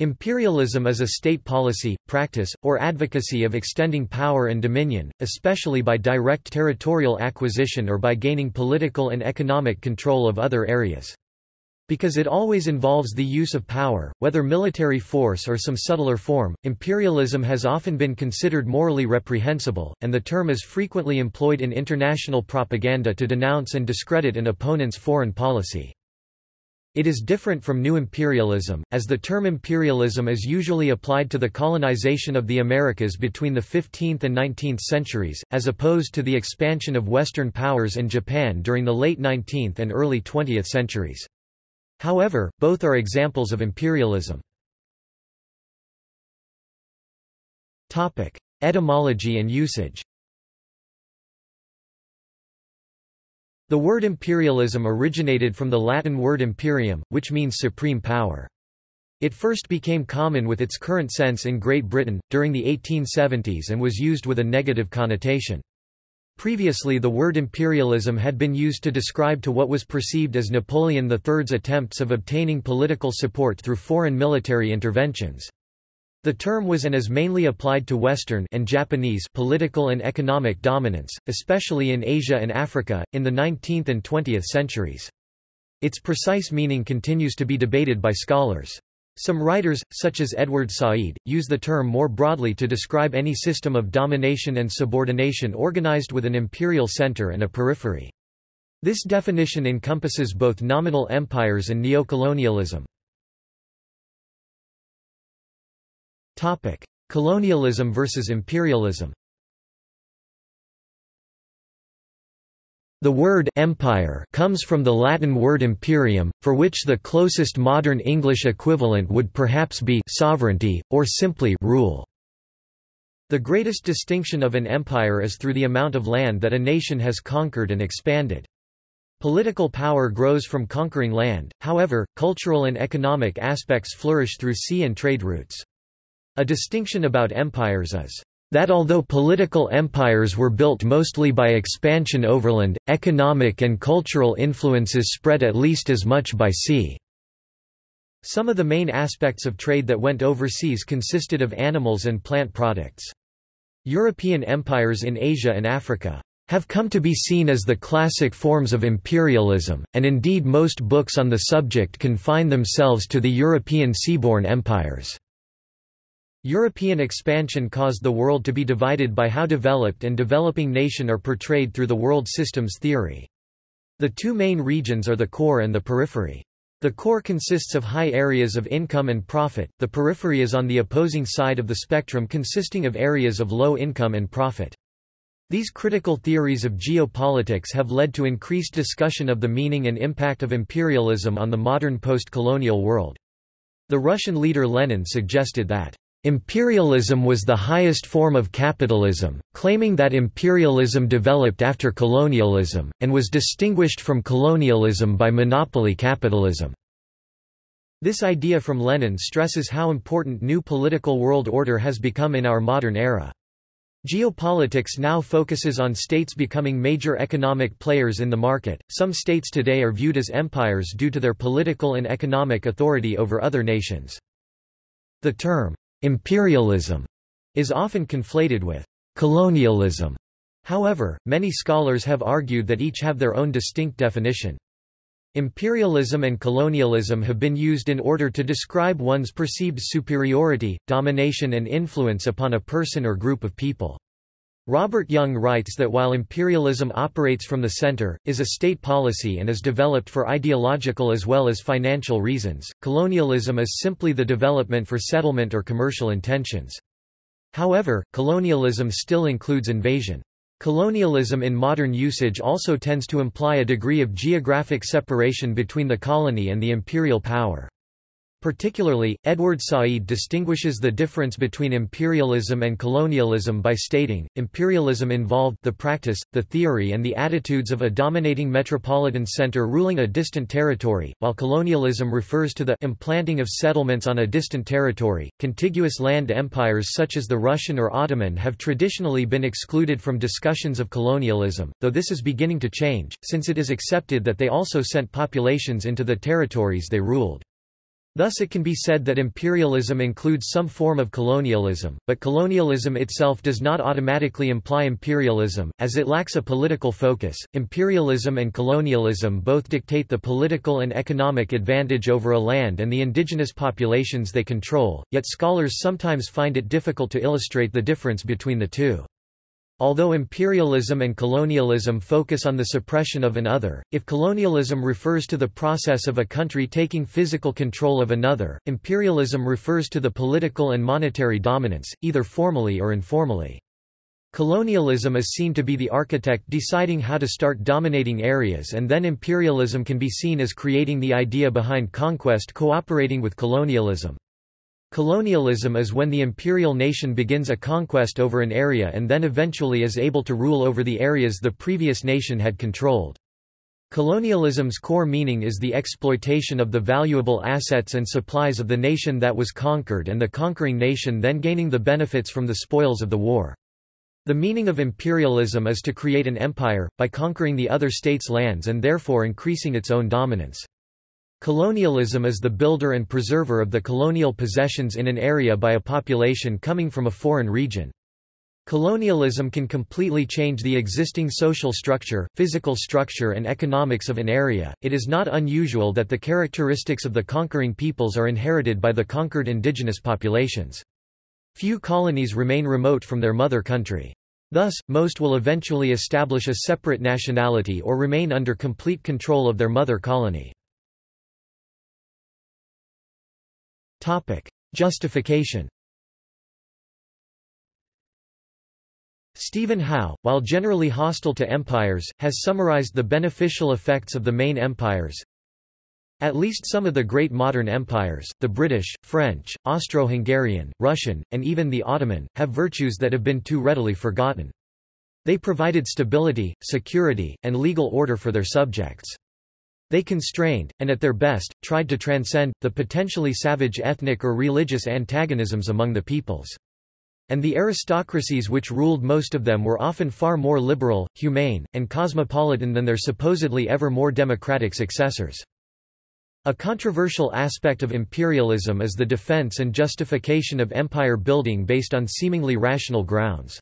Imperialism is a state policy, practice, or advocacy of extending power and dominion, especially by direct territorial acquisition or by gaining political and economic control of other areas. Because it always involves the use of power, whether military force or some subtler form, imperialism has often been considered morally reprehensible, and the term is frequently employed in international propaganda to denounce and discredit an opponent's foreign policy. It is different from new imperialism, as the term imperialism is usually applied to the colonization of the Americas between the 15th and 19th centuries, as opposed to the expansion of Western powers and Japan during the late 19th and early 20th centuries. However, both are examples of imperialism. Etymology and usage The word imperialism originated from the Latin word imperium, which means supreme power. It first became common with its current sense in Great Britain, during the 1870s and was used with a negative connotation. Previously the word imperialism had been used to describe to what was perceived as Napoleon III's attempts of obtaining political support through foreign military interventions. The term was and is mainly applied to Western and Japanese political and economic dominance, especially in Asia and Africa, in the 19th and 20th centuries. Its precise meaning continues to be debated by scholars. Some writers, such as Edward Said, use the term more broadly to describe any system of domination and subordination organized with an imperial center and a periphery. This definition encompasses both nominal empires and neocolonialism. Topic: Colonialism versus imperialism. The word empire comes from the Latin word imperium, for which the closest modern English equivalent would perhaps be sovereignty, or simply rule. The greatest distinction of an empire is through the amount of land that a nation has conquered and expanded. Political power grows from conquering land, however, cultural and economic aspects flourish through sea and trade routes. A distinction about empires is that although political empires were built mostly by expansion overland, economic and cultural influences spread at least as much by sea. Some of the main aspects of trade that went overseas consisted of animals and plant products. European empires in Asia and Africa have come to be seen as the classic forms of imperialism, and indeed most books on the subject confine themselves to the European seaborne empires. European expansion caused the world to be divided by how developed and developing nation are portrayed through the world systems theory. The two main regions are the core and the periphery. The core consists of high areas of income and profit, the periphery is on the opposing side of the spectrum consisting of areas of low income and profit. These critical theories of geopolitics have led to increased discussion of the meaning and impact of imperialism on the modern post-colonial world. The Russian leader Lenin suggested that Imperialism was the highest form of capitalism, claiming that imperialism developed after colonialism, and was distinguished from colonialism by monopoly capitalism. This idea from Lenin stresses how important new political world order has become in our modern era. Geopolitics now focuses on states becoming major economic players in the market. Some states today are viewed as empires due to their political and economic authority over other nations. The term Imperialism is often conflated with colonialism. However, many scholars have argued that each have their own distinct definition. Imperialism and colonialism have been used in order to describe one's perceived superiority, domination and influence upon a person or group of people. Robert Young writes that while imperialism operates from the center, is a state policy and is developed for ideological as well as financial reasons, colonialism is simply the development for settlement or commercial intentions. However, colonialism still includes invasion. Colonialism in modern usage also tends to imply a degree of geographic separation between the colony and the imperial power. Particularly, Edward Said distinguishes the difference between imperialism and colonialism by stating, imperialism involved the practice, the theory and the attitudes of a dominating metropolitan center ruling a distant territory, while colonialism refers to the implanting of settlements on a distant territory. Contiguous land empires such as the Russian or Ottoman have traditionally been excluded from discussions of colonialism, though this is beginning to change, since it is accepted that they also sent populations into the territories they ruled. Thus it can be said that imperialism includes some form of colonialism, but colonialism itself does not automatically imply imperialism, as it lacks a political focus. Imperialism and colonialism both dictate the political and economic advantage over a land and the indigenous populations they control, yet scholars sometimes find it difficult to illustrate the difference between the two. Although imperialism and colonialism focus on the suppression of an other, if colonialism refers to the process of a country taking physical control of another, imperialism refers to the political and monetary dominance, either formally or informally. Colonialism is seen to be the architect deciding how to start dominating areas and then imperialism can be seen as creating the idea behind conquest cooperating with colonialism. Colonialism is when the imperial nation begins a conquest over an area and then eventually is able to rule over the areas the previous nation had controlled. Colonialism's core meaning is the exploitation of the valuable assets and supplies of the nation that was conquered and the conquering nation then gaining the benefits from the spoils of the war. The meaning of imperialism is to create an empire, by conquering the other state's lands and therefore increasing its own dominance. Colonialism is the builder and preserver of the colonial possessions in an area by a population coming from a foreign region. Colonialism can completely change the existing social structure, physical structure and economics of an area. It is not unusual that the characteristics of the conquering peoples are inherited by the conquered indigenous populations. Few colonies remain remote from their mother country. Thus, most will eventually establish a separate nationality or remain under complete control of their mother colony. Justification Stephen Howe, while generally hostile to empires, has summarized the beneficial effects of the main empires. At least some of the great modern empires, the British, French, Austro-Hungarian, Russian, and even the Ottoman, have virtues that have been too readily forgotten. They provided stability, security, and legal order for their subjects. They constrained, and at their best, tried to transcend, the potentially savage ethnic or religious antagonisms among the peoples. And the aristocracies which ruled most of them were often far more liberal, humane, and cosmopolitan than their supposedly ever more democratic successors. A controversial aspect of imperialism is the defense and justification of empire building based on seemingly rational grounds.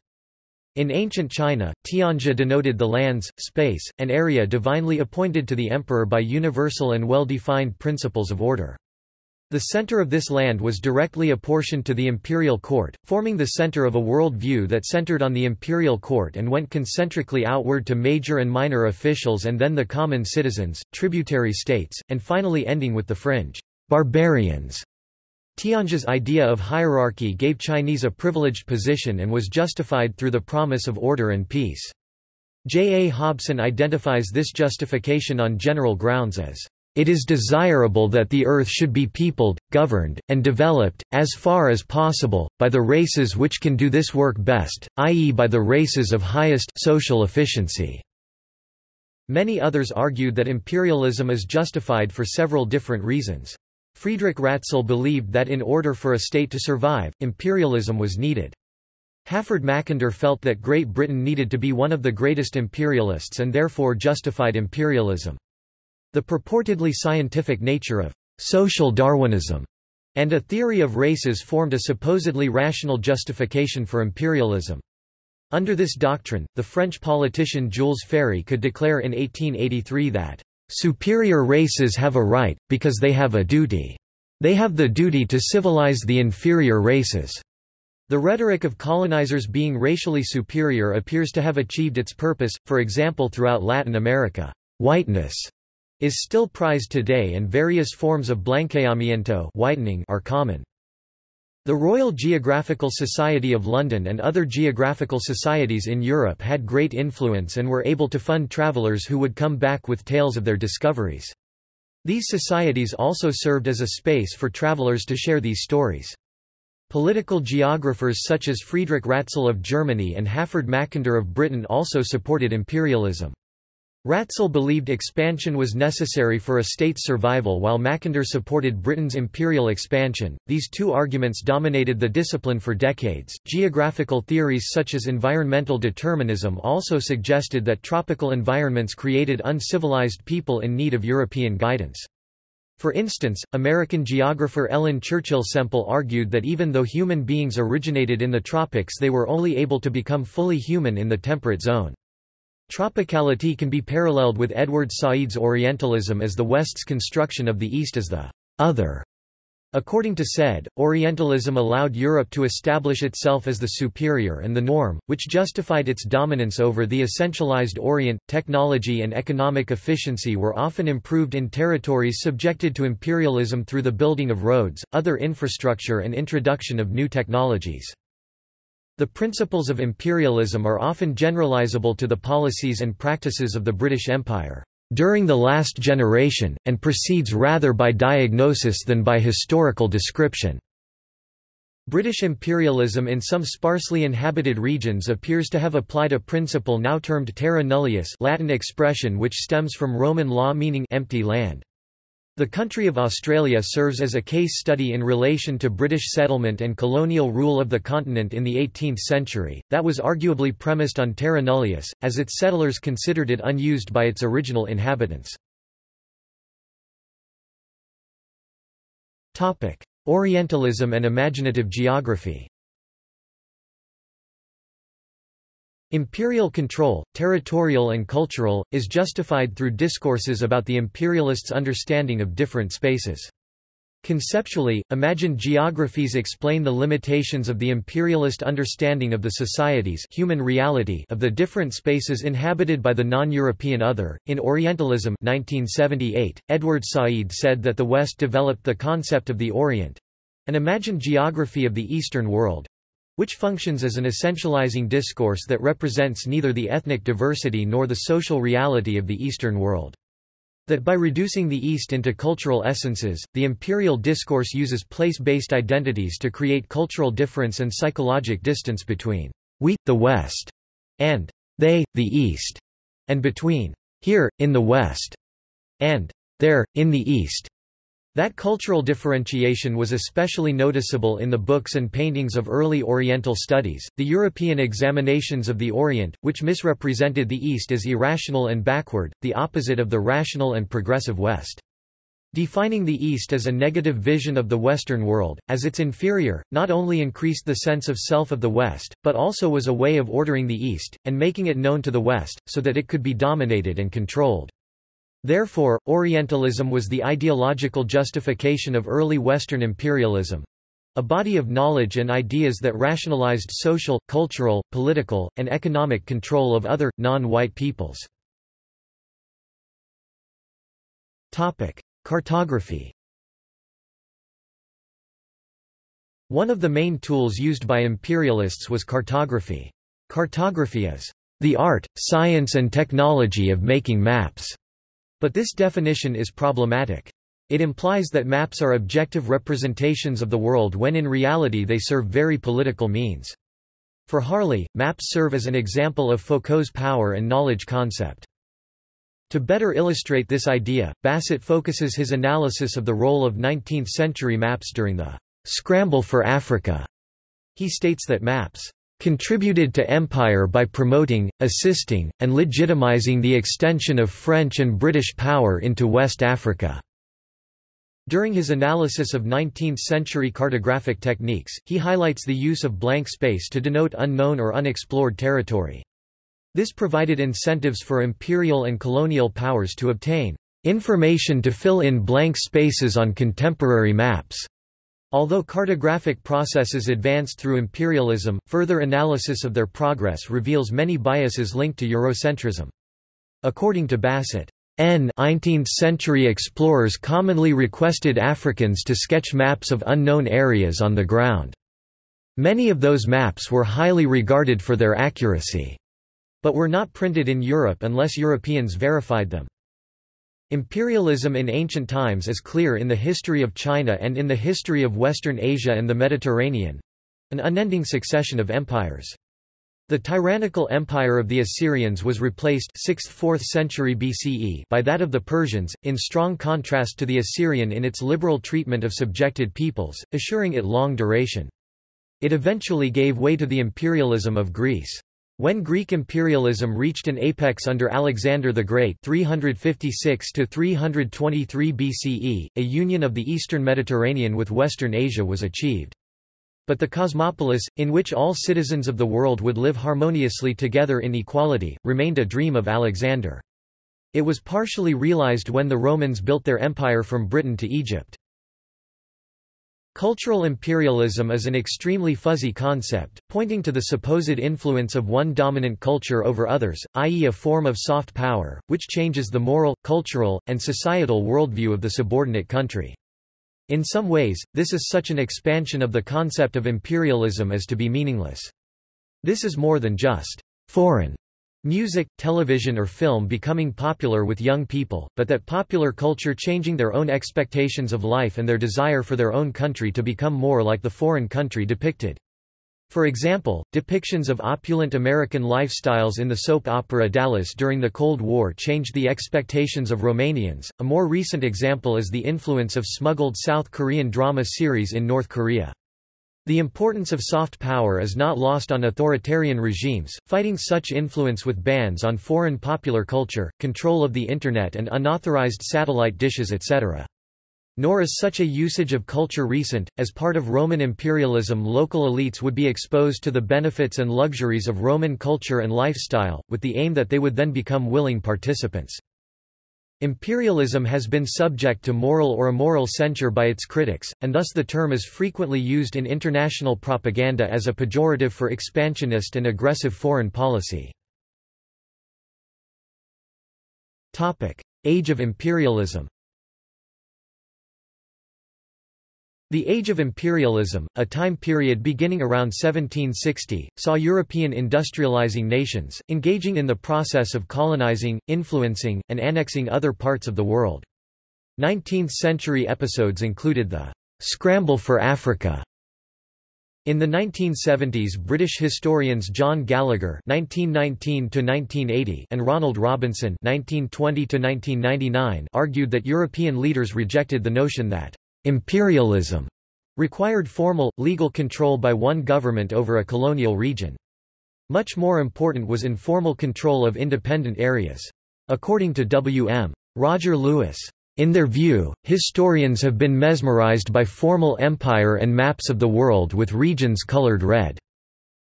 In ancient China, Tianxia denoted the lands, space, and area divinely appointed to the emperor by universal and well-defined principles of order. The center of this land was directly apportioned to the imperial court, forming the center of a world view that centered on the imperial court and went concentrically outward to major and minor officials and then the common citizens, tributary states, and finally ending with the fringe barbarians Tianxia's idea of hierarchy gave Chinese a privileged position and was justified through the promise of order and peace. J. A. Hobson identifies this justification on general grounds as it is desirable that the earth should be peopled, governed, and developed, as far as possible, by the races which can do this work best, i.e. by the races of highest social efficiency. Many others argued that imperialism is justified for several different reasons. Friedrich Ratzel believed that in order for a state to survive, imperialism was needed. Halford Mackinder felt that Great Britain needed to be one of the greatest imperialists and therefore justified imperialism. The purportedly scientific nature of social Darwinism and a theory of races formed a supposedly rational justification for imperialism. Under this doctrine, the French politician Jules Ferry could declare in 1883 that Superior races have a right, because they have a duty. They have the duty to civilize the inferior races. The rhetoric of colonizers being racially superior appears to have achieved its purpose, for example throughout Latin America. Whiteness is still prized today and various forms of blanqueamiento whitening are common. The Royal Geographical Society of London and other geographical societies in Europe had great influence and were able to fund travellers who would come back with tales of their discoveries. These societies also served as a space for travellers to share these stories. Political geographers such as Friedrich Ratzel of Germany and Halford Mackinder of Britain also supported imperialism. Ratzel believed expansion was necessary for a state's survival while Mackinder supported Britain's imperial expansion. These two arguments dominated the discipline for decades. Geographical theories such as environmental determinism also suggested that tropical environments created uncivilized people in need of European guidance. For instance, American geographer Ellen Churchill Semple argued that even though human beings originated in the tropics they were only able to become fully human in the temperate zone. Tropicality can be paralleled with Edward Said's Orientalism as the West's construction of the East as the other. According to Said, Orientalism allowed Europe to establish itself as the superior and the norm, which justified its dominance over the essentialized Orient. Technology and economic efficiency were often improved in territories subjected to imperialism through the building of roads, other infrastructure, and introduction of new technologies. The principles of imperialism are often generalizable to the policies and practices of the British Empire during the last generation, and proceeds rather by diagnosis than by historical description. British imperialism in some sparsely inhabited regions appears to have applied a principle now termed terra nullius Latin expression which stems from Roman law meaning empty land. The country of Australia serves as a case study in relation to British settlement and colonial rule of the continent in the 18th century, that was arguably premised on terra nullius, as its settlers considered it unused by its original inhabitants. Orientalism and imaginative geography Imperial control, territorial and cultural, is justified through discourses about the imperialists' understanding of different spaces. Conceptually, imagined geographies explain the limitations of the imperialist understanding of the societies human reality of the different spaces inhabited by the non-European other. In Orientalism 1978, Edward Said said that the West developed the concept of the Orient—an imagined geography of the Eastern world, which functions as an essentializing discourse that represents neither the ethnic diversity nor the social reality of the Eastern world. That by reducing the East into cultural essences, the imperial discourse uses place-based identities to create cultural difference and psychologic distance between we, the West, and they, the East, and between here, in the West, and there, in the East. That cultural differentiation was especially noticeable in the books and paintings of early Oriental studies, the European examinations of the Orient, which misrepresented the East as irrational and backward, the opposite of the rational and progressive West. Defining the East as a negative vision of the Western world, as its inferior, not only increased the sense of self of the West, but also was a way of ordering the East, and making it known to the West, so that it could be dominated and controlled. Therefore, Orientalism was the ideological justification of early Western imperialism a body of knowledge and ideas that rationalized social, cultural, political, and economic control of other, non-white peoples. Cartography One of the main tools used by imperialists was cartography. Cartography is the art, science and technology of making maps. But this definition is problematic. It implies that maps are objective representations of the world when in reality they serve very political means. For Harley, maps serve as an example of Foucault's power and knowledge concept. To better illustrate this idea, Bassett focuses his analysis of the role of 19th-century maps during the «scramble for Africa». He states that maps contributed to empire by promoting, assisting, and legitimizing the extension of French and British power into West Africa. During his analysis of 19th-century cartographic techniques, he highlights the use of blank space to denote unknown or unexplored territory. This provided incentives for imperial and colonial powers to obtain information to fill in blank spaces on contemporary maps. Although cartographic processes advanced through imperialism, further analysis of their progress reveals many biases linked to Eurocentrism. According to Bassett, N 19th-century explorers commonly requested Africans to sketch maps of unknown areas on the ground. Many of those maps were highly regarded for their accuracy, but were not printed in Europe unless Europeans verified them. Imperialism in ancient times is clear in the history of China and in the history of Western Asia and the Mediterranean—an unending succession of empires. The tyrannical empire of the Assyrians was replaced 6th–4th century BCE by that of the Persians, in strong contrast to the Assyrian in its liberal treatment of subjected peoples, assuring it long duration. It eventually gave way to the imperialism of Greece. When Greek imperialism reached an apex under Alexander the Great 356 BCE, a union of the eastern Mediterranean with western Asia was achieved. But the cosmopolis, in which all citizens of the world would live harmoniously together in equality, remained a dream of Alexander. It was partially realized when the Romans built their empire from Britain to Egypt. Cultural imperialism is an extremely fuzzy concept, pointing to the supposed influence of one dominant culture over others, i.e. a form of soft power, which changes the moral, cultural, and societal worldview of the subordinate country. In some ways, this is such an expansion of the concept of imperialism as to be meaningless. This is more than just foreign music, television or film becoming popular with young people, but that popular culture changing their own expectations of life and their desire for their own country to become more like the foreign country depicted. For example, depictions of opulent American lifestyles in the soap opera Dallas during the Cold War changed the expectations of Romanians. A more recent example is the influence of smuggled South Korean drama series in North Korea. The importance of soft power is not lost on authoritarian regimes, fighting such influence with bans on foreign popular culture, control of the Internet and unauthorized satellite dishes etc. Nor is such a usage of culture recent, as part of Roman imperialism local elites would be exposed to the benefits and luxuries of Roman culture and lifestyle, with the aim that they would then become willing participants. Imperialism has been subject to moral or immoral censure by its critics, and thus the term is frequently used in international propaganda as a pejorative for expansionist and aggressive foreign policy. Age of imperialism The Age of Imperialism, a time period beginning around 1760, saw European industrializing nations, engaging in the process of colonizing, influencing, and annexing other parts of the world. 19th-century episodes included the «scramble for Africa» In the 1970s British historians John Gallagher (1919–1980) and Ronald Robinson (1920–1999) argued that European leaders rejected the notion that Imperialism required formal, legal control by one government over a colonial region. Much more important was informal control of independent areas. According to W.M. Roger Louis, in their view, historians have been mesmerized by formal empire and maps of the world with regions colored red.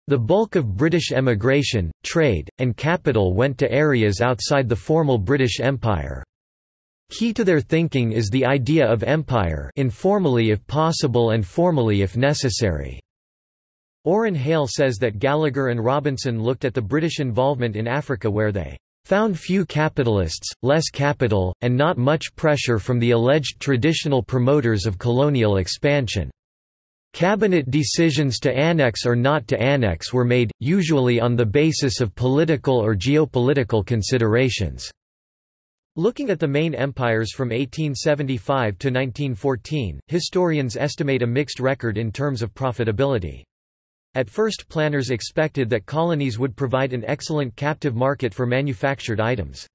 The bulk of British emigration, trade, and capital went to areas outside the formal British Empire. Key to their thinking is the idea of empire informally if possible and formally if necessary. Oron Hale says that Gallagher and Robinson looked at the British involvement in Africa where they found few capitalists, less capital, and not much pressure from the alleged traditional promoters of colonial expansion. Cabinet decisions to annex or not to annex were made, usually on the basis of political or geopolitical considerations. Looking at the main empires from 1875 to 1914, historians estimate a mixed record in terms of profitability. At first planners expected that colonies would provide an excellent captive market for manufactured items.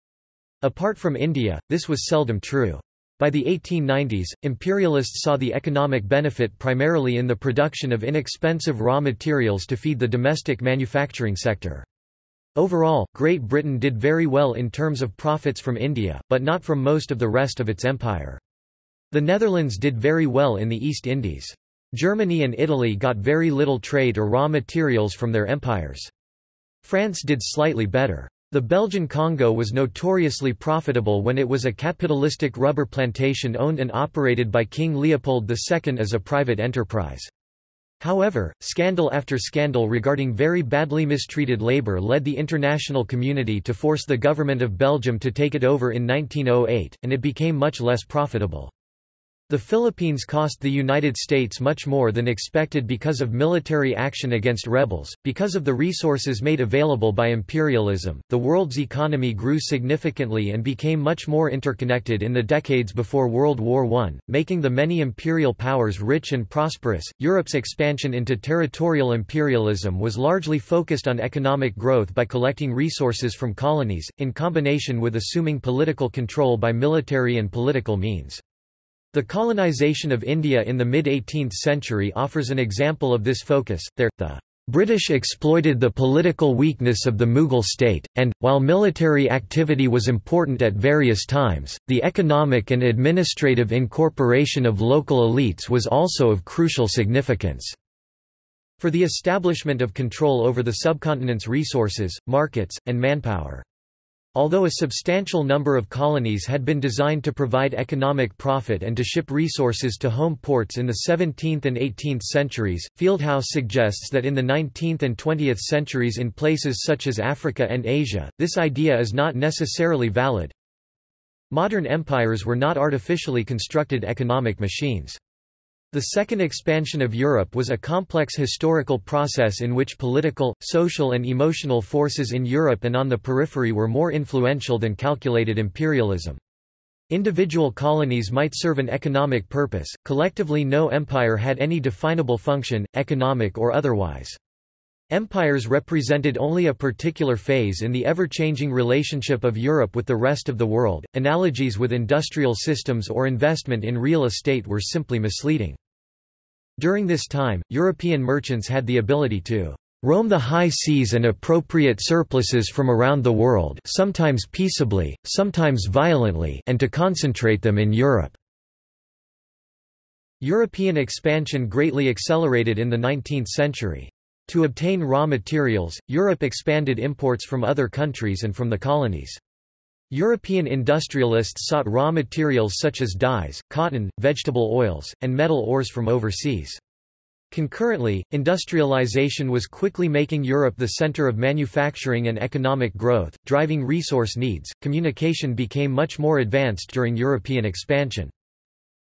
Apart from India, this was seldom true. By the 1890s, imperialists saw the economic benefit primarily in the production of inexpensive raw materials to feed the domestic manufacturing sector. Overall, Great Britain did very well in terms of profits from India, but not from most of the rest of its empire. The Netherlands did very well in the East Indies. Germany and Italy got very little trade or raw materials from their empires. France did slightly better. The Belgian Congo was notoriously profitable when it was a capitalistic rubber plantation owned and operated by King Leopold II as a private enterprise. However, scandal after scandal regarding very badly mistreated labor led the international community to force the government of Belgium to take it over in 1908, and it became much less profitable. The Philippines cost the United States much more than expected because of military action against rebels. Because of the resources made available by imperialism, the world's economy grew significantly and became much more interconnected in the decades before World War I, making the many imperial powers rich and prosperous. Europe's expansion into territorial imperialism was largely focused on economic growth by collecting resources from colonies, in combination with assuming political control by military and political means. The colonization of India in the mid-18th century offers an example of this focus, there, the British exploited the political weakness of the Mughal state, and, while military activity was important at various times, the economic and administrative incorporation of local elites was also of crucial significance. For the establishment of control over the subcontinent's resources, markets, and manpower. Although a substantial number of colonies had been designed to provide economic profit and to ship resources to home ports in the 17th and 18th centuries, Fieldhouse suggests that in the 19th and 20th centuries in places such as Africa and Asia, this idea is not necessarily valid. Modern empires were not artificially constructed economic machines. The second expansion of Europe was a complex historical process in which political, social and emotional forces in Europe and on the periphery were more influential than calculated imperialism. Individual colonies might serve an economic purpose, collectively no empire had any definable function, economic or otherwise. Empires represented only a particular phase in the ever-changing relationship of Europe with the rest of the world. Analogies with industrial systems or investment in real estate were simply misleading. During this time, European merchants had the ability to roam the high seas and appropriate surpluses from around the world sometimes peaceably, sometimes violently and to concentrate them in Europe. European expansion greatly accelerated in the 19th century. To obtain raw materials, Europe expanded imports from other countries and from the colonies. European industrialists sought raw materials such as dyes, cotton, vegetable oils, and metal ores from overseas. Concurrently, industrialization was quickly making Europe the center of manufacturing and economic growth, driving resource needs. Communication became much more advanced during European expansion.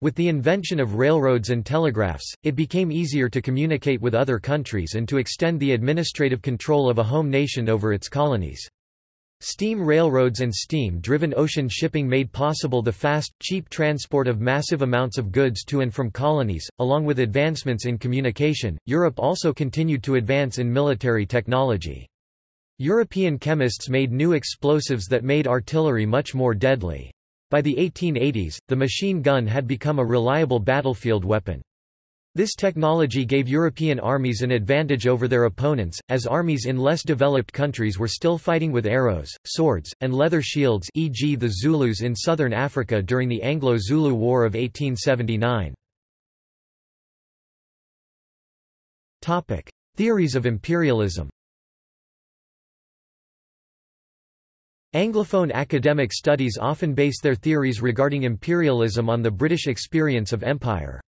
With the invention of railroads and telegraphs, it became easier to communicate with other countries and to extend the administrative control of a home nation over its colonies. Steam railroads and steam-driven ocean shipping made possible the fast, cheap transport of massive amounts of goods to and from colonies. Along with advancements in communication, Europe also continued to advance in military technology. European chemists made new explosives that made artillery much more deadly. By the 1880s, the machine gun had become a reliable battlefield weapon. This technology gave European armies an advantage over their opponents, as armies in less developed countries were still fighting with arrows, swords, and leather shields e.g. the Zulus in southern Africa during the Anglo-Zulu War of 1879. Theories of imperialism Anglophone academic studies often base their theories regarding imperialism on the British experience of empire.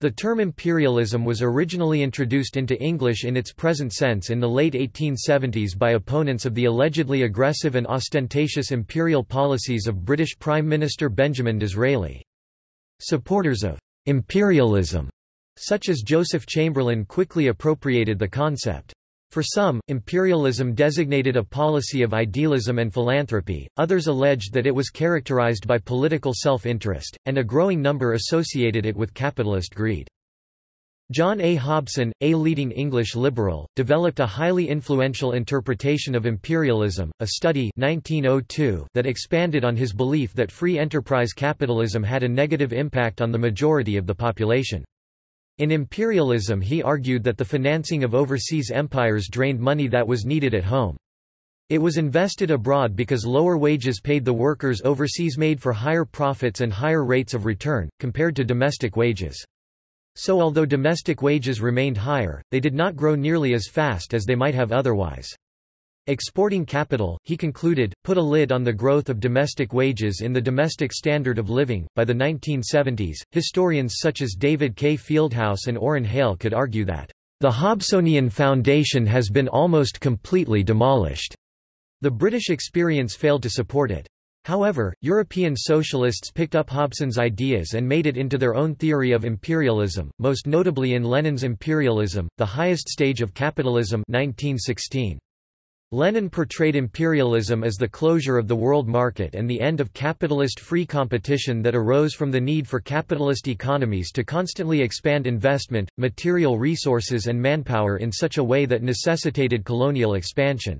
The term imperialism was originally introduced into English in its present sense in the late 1870s by opponents of the allegedly aggressive and ostentatious imperial policies of British Prime Minister Benjamin Disraeli. Supporters of imperialism, such as Joseph Chamberlain quickly appropriated the concept. For some, imperialism designated a policy of idealism and philanthropy, others alleged that it was characterized by political self-interest, and a growing number associated it with capitalist greed. John A. Hobson, a leading English liberal, developed a highly influential interpretation of imperialism, a study 1902 that expanded on his belief that free enterprise capitalism had a negative impact on the majority of the population. In imperialism he argued that the financing of overseas empires drained money that was needed at home. It was invested abroad because lower wages paid the workers overseas made for higher profits and higher rates of return, compared to domestic wages. So although domestic wages remained higher, they did not grow nearly as fast as they might have otherwise. Exporting capital, he concluded, put a lid on the growth of domestic wages in the domestic standard of living. By the 1970s, historians such as David K. Fieldhouse and Oron Hale could argue that the Hobsonian foundation has been almost completely demolished. The British experience failed to support it. However, European socialists picked up Hobson's ideas and made it into their own theory of imperialism, most notably in Lenin's Imperialism, the highest stage of capitalism 1916. Lenin portrayed imperialism as the closure of the world market and the end of capitalist free competition that arose from the need for capitalist economies to constantly expand investment, material resources and manpower in such a way that necessitated colonial expansion.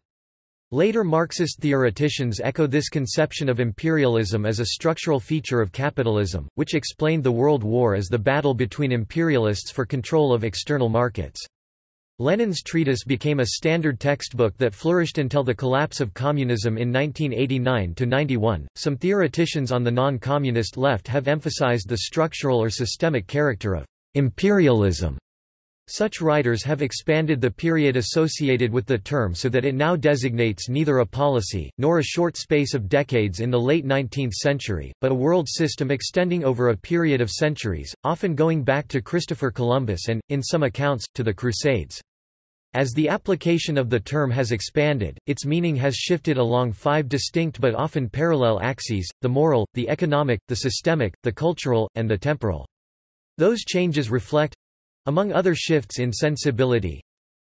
Later Marxist theoreticians echo this conception of imperialism as a structural feature of capitalism, which explained the World War as the battle between imperialists for control of external markets. Lenin's treatise became a standard textbook that flourished until the collapse of communism in 1989–91. Some theoreticians on the non-communist left have emphasized the structural or systemic character of imperialism. Such writers have expanded the period associated with the term so that it now designates neither a policy, nor a short space of decades in the late 19th century, but a world system extending over a period of centuries, often going back to Christopher Columbus and, in some accounts, to the Crusades. As the application of the term has expanded, its meaning has shifted along five distinct but often parallel axes, the moral, the economic, the systemic, the cultural, and the temporal. Those changes reflect among other shifts in sensibility,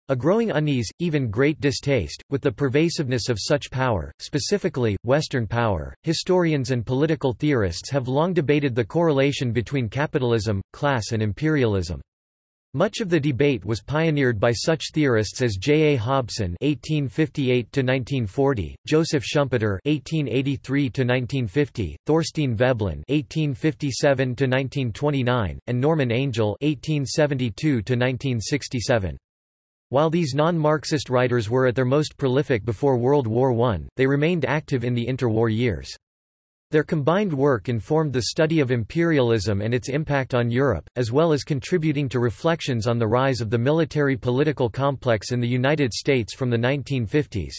a growing unease, even great distaste, with the pervasiveness of such power, specifically, Western power. Historians and political theorists have long debated the correlation between capitalism, class, and imperialism. Much of the debate was pioneered by such theorists as J. A. Hobson (1858–1940), Joseph Schumpeter (1883–1950), Thorstein Veblen (1857–1929), and Norman Angell (1872–1967). While these non-Marxist writers were at their most prolific before World War I, they remained active in the interwar years. Their combined work informed the study of imperialism and its impact on Europe, as well as contributing to reflections on the rise of the military-political complex in the United States from the 1950s.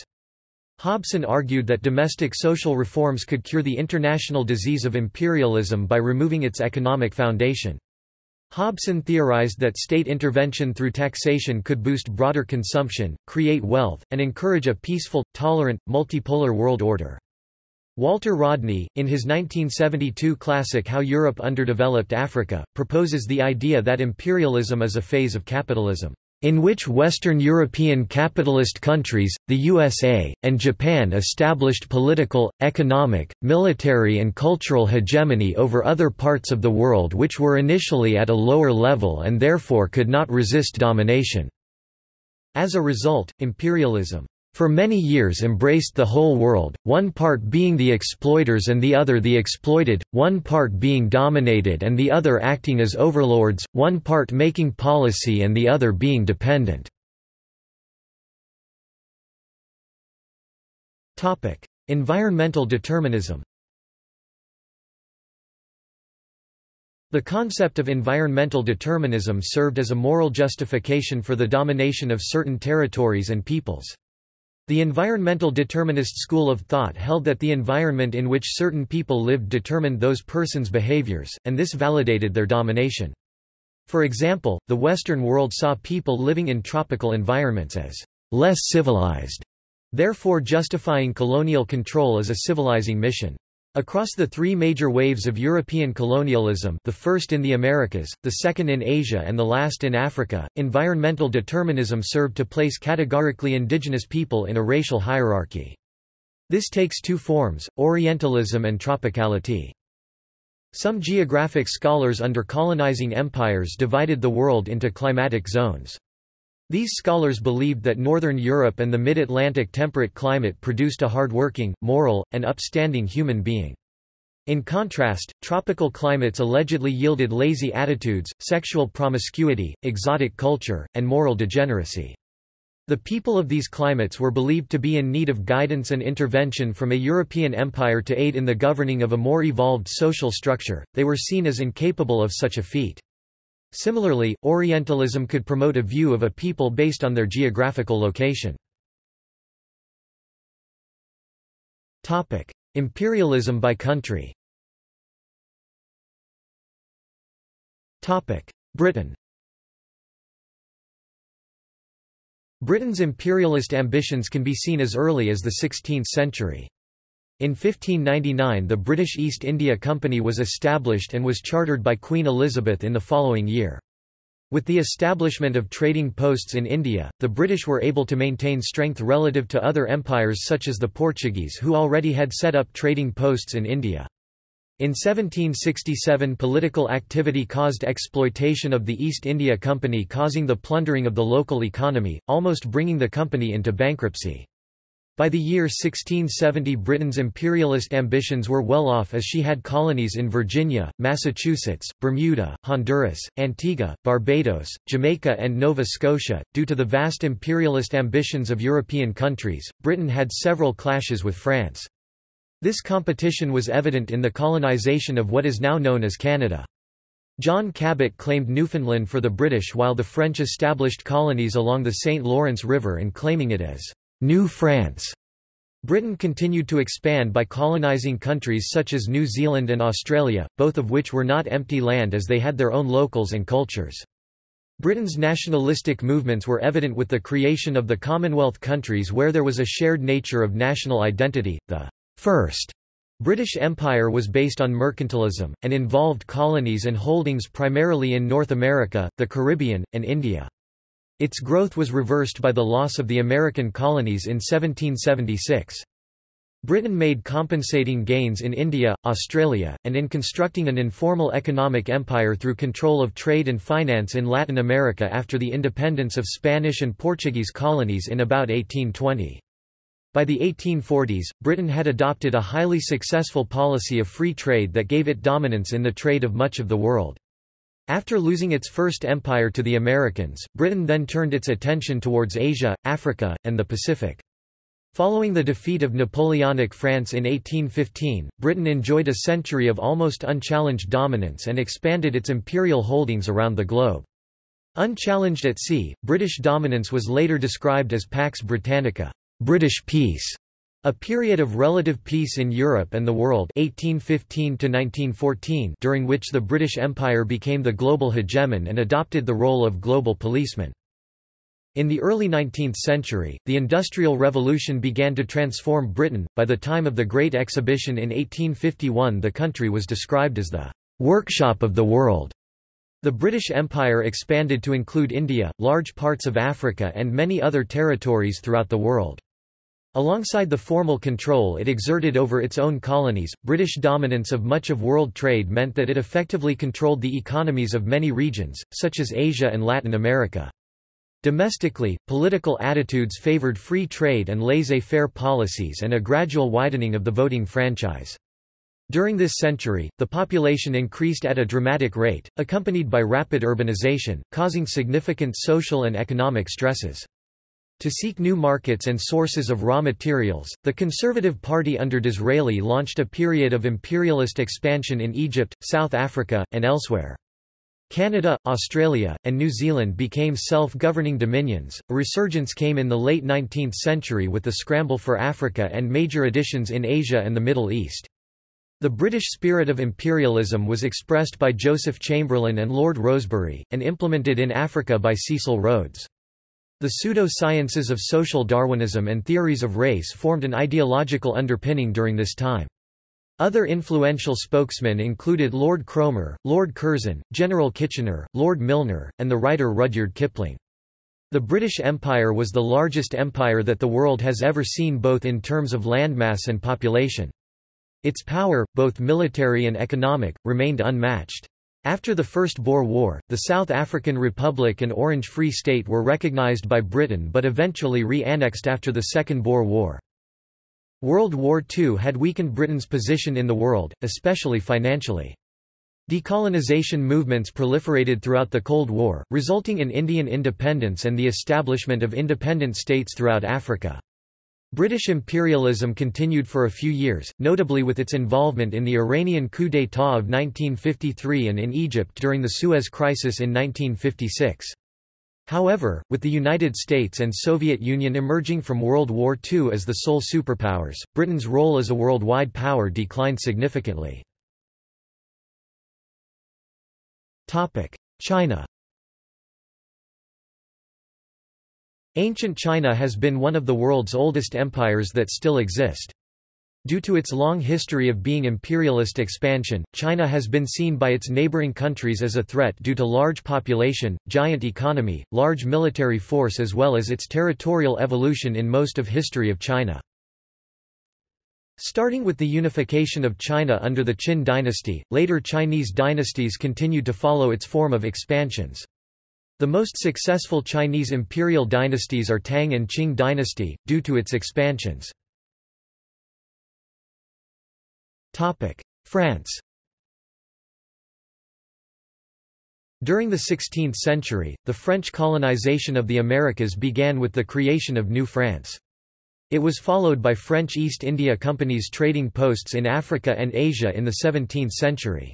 Hobson argued that domestic social reforms could cure the international disease of imperialism by removing its economic foundation. Hobson theorized that state intervention through taxation could boost broader consumption, create wealth, and encourage a peaceful, tolerant, multipolar world order. Walter Rodney, in his 1972 classic How Europe Underdeveloped Africa, proposes the idea that imperialism is a phase of capitalism, in which Western European capitalist countries, the USA, and Japan established political, economic, military and cultural hegemony over other parts of the world which were initially at a lower level and therefore could not resist domination. As a result, imperialism for many years embraced the whole world, one part being the exploiters and the other the exploited, one part being dominated and the other acting as overlords, one part making policy and the other being dependent. environmental determinism The concept of environmental determinism served as a moral justification for the domination of certain territories and peoples. The environmental determinist school of thought held that the environment in which certain people lived determined those persons' behaviors, and this validated their domination. For example, the Western world saw people living in tropical environments as less civilized, therefore justifying colonial control as a civilizing mission. Across the three major waves of European colonialism the first in the Americas, the second in Asia and the last in Africa, environmental determinism served to place categorically indigenous people in a racial hierarchy. This takes two forms, Orientalism and tropicality. Some geographic scholars under colonizing empires divided the world into climatic zones. These scholars believed that Northern Europe and the mid-Atlantic temperate climate produced a hard-working, moral, and upstanding human being. In contrast, tropical climates allegedly yielded lazy attitudes, sexual promiscuity, exotic culture, and moral degeneracy. The people of these climates were believed to be in need of guidance and intervention from a European empire to aid in the governing of a more evolved social structure, they were seen as incapable of such a feat. Similarly, Orientalism could promote a view of a people based on their geographical location. Imperialism by country Britain Britain's imperialist ambitions can be seen as early as the 16th century. In 1599 the British East India Company was established and was chartered by Queen Elizabeth in the following year. With the establishment of trading posts in India, the British were able to maintain strength relative to other empires such as the Portuguese who already had set up trading posts in India. In 1767 political activity caused exploitation of the East India Company causing the plundering of the local economy, almost bringing the company into bankruptcy. By the year 1670 Britain's imperialist ambitions were well off as she had colonies in Virginia, Massachusetts, Bermuda, Honduras, Antigua, Barbados, Jamaica and Nova Scotia. Due to the vast imperialist ambitions of European countries, Britain had several clashes with France. This competition was evident in the colonisation of what is now known as Canada. John Cabot claimed Newfoundland for the British while the French established colonies along the St. Lawrence River and claiming it as New France. Britain continued to expand by colonising countries such as New Zealand and Australia, both of which were not empty land as they had their own locals and cultures. Britain's nationalistic movements were evident with the creation of the Commonwealth countries where there was a shared nature of national identity. The first British Empire was based on mercantilism, and involved colonies and holdings primarily in North America, the Caribbean, and India. Its growth was reversed by the loss of the American colonies in 1776. Britain made compensating gains in India, Australia, and in constructing an informal economic empire through control of trade and finance in Latin America after the independence of Spanish and Portuguese colonies in about 1820. By the 1840s, Britain had adopted a highly successful policy of free trade that gave it dominance in the trade of much of the world. After losing its first empire to the Americans, Britain then turned its attention towards Asia, Africa, and the Pacific. Following the defeat of Napoleonic France in 1815, Britain enjoyed a century of almost unchallenged dominance and expanded its imperial holdings around the globe. Unchallenged at sea, British dominance was later described as Pax Britannica, British peace, a period of relative peace in Europe and the world 1815 during which the British Empire became the global hegemon and adopted the role of global policeman. In the early 19th century, the Industrial Revolution began to transform Britain. By the time of the Great Exhibition in 1851, the country was described as the workshop of the world. The British Empire expanded to include India, large parts of Africa, and many other territories throughout the world. Alongside the formal control it exerted over its own colonies, British dominance of much of world trade meant that it effectively controlled the economies of many regions, such as Asia and Latin America. Domestically, political attitudes favored free trade and laissez-faire policies and a gradual widening of the voting franchise. During this century, the population increased at a dramatic rate, accompanied by rapid urbanization, causing significant social and economic stresses. To seek new markets and sources of raw materials, the Conservative Party under Disraeli launched a period of imperialist expansion in Egypt, South Africa, and elsewhere. Canada, Australia, and New Zealand became self-governing dominions. A resurgence came in the late 19th century with the scramble for Africa and major additions in Asia and the Middle East. The British spirit of imperialism was expressed by Joseph Chamberlain and Lord Rosebery, and implemented in Africa by Cecil Rhodes. The pseudo-sciences of social Darwinism and theories of race formed an ideological underpinning during this time. Other influential spokesmen included Lord Cromer, Lord Curzon, General Kitchener, Lord Milner, and the writer Rudyard Kipling. The British Empire was the largest empire that the world has ever seen both in terms of landmass and population. Its power, both military and economic, remained unmatched. After the First Boer War, the South African Republic and Orange Free State were recognized by Britain but eventually re-annexed after the Second Boer War. World War II had weakened Britain's position in the world, especially financially. Decolonization movements proliferated throughout the Cold War, resulting in Indian independence and the establishment of independent states throughout Africa. British imperialism continued for a few years, notably with its involvement in the Iranian coup d'état of 1953 and in Egypt during the Suez Crisis in 1956. However, with the United States and Soviet Union emerging from World War II as the sole superpowers, Britain's role as a worldwide power declined significantly. China Ancient China has been one of the world's oldest empires that still exist. Due to its long history of being imperialist expansion, China has been seen by its neighboring countries as a threat due to large population, giant economy, large military force as well as its territorial evolution in most of history of China. Starting with the unification of China under the Qin dynasty, later Chinese dynasties continued to follow its form of expansions. The most successful Chinese imperial dynasties are Tang and Qing dynasty, due to its expansions. France During the 16th century, the French colonization of the Americas began with the creation of New France. It was followed by French East India Company's trading posts in Africa and Asia in the 17th century.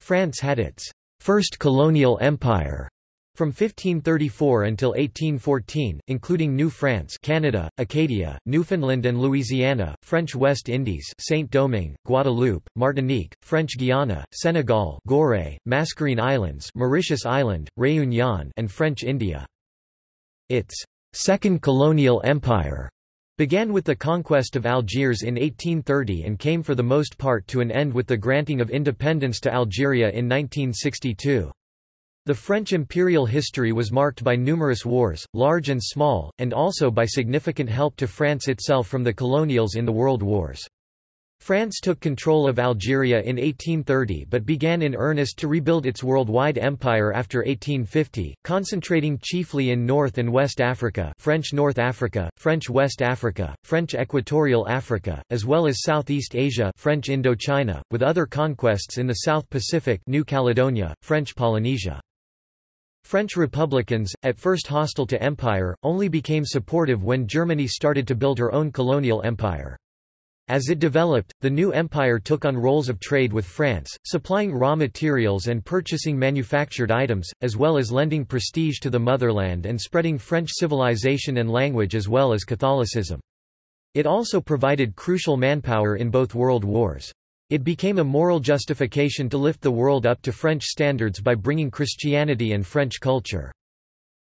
France had its first colonial empire from 1534 until 1814, including New France Canada, Acadia, Newfoundland and Louisiana, French West Indies Saint-Domingue, Guadeloupe, Martinique, French Guiana, Senegal Gorée, Mascarene Islands Mauritius Island, Réunion and French India. Its second colonial empire began with the conquest of Algiers in 1830 and came for the most part to an end with the granting of independence to Algeria in 1962. The French imperial history was marked by numerous wars, large and small, and also by significant help to France itself from the colonials in the world wars. France took control of Algeria in 1830 but began in earnest to rebuild its worldwide empire after 1850, concentrating chiefly in North and West Africa French North Africa, French West Africa, French Equatorial Africa, as well as Southeast Asia French Indochina, with other conquests in the South Pacific New Caledonia, French Polynesia. French Republicans, at first hostile to empire, only became supportive when Germany started to build her own colonial empire. As it developed, the new empire took on roles of trade with France, supplying raw materials and purchasing manufactured items, as well as lending prestige to the motherland and spreading French civilization and language as well as Catholicism. It also provided crucial manpower in both world wars. It became a moral justification to lift the world up to French standards by bringing Christianity and French culture.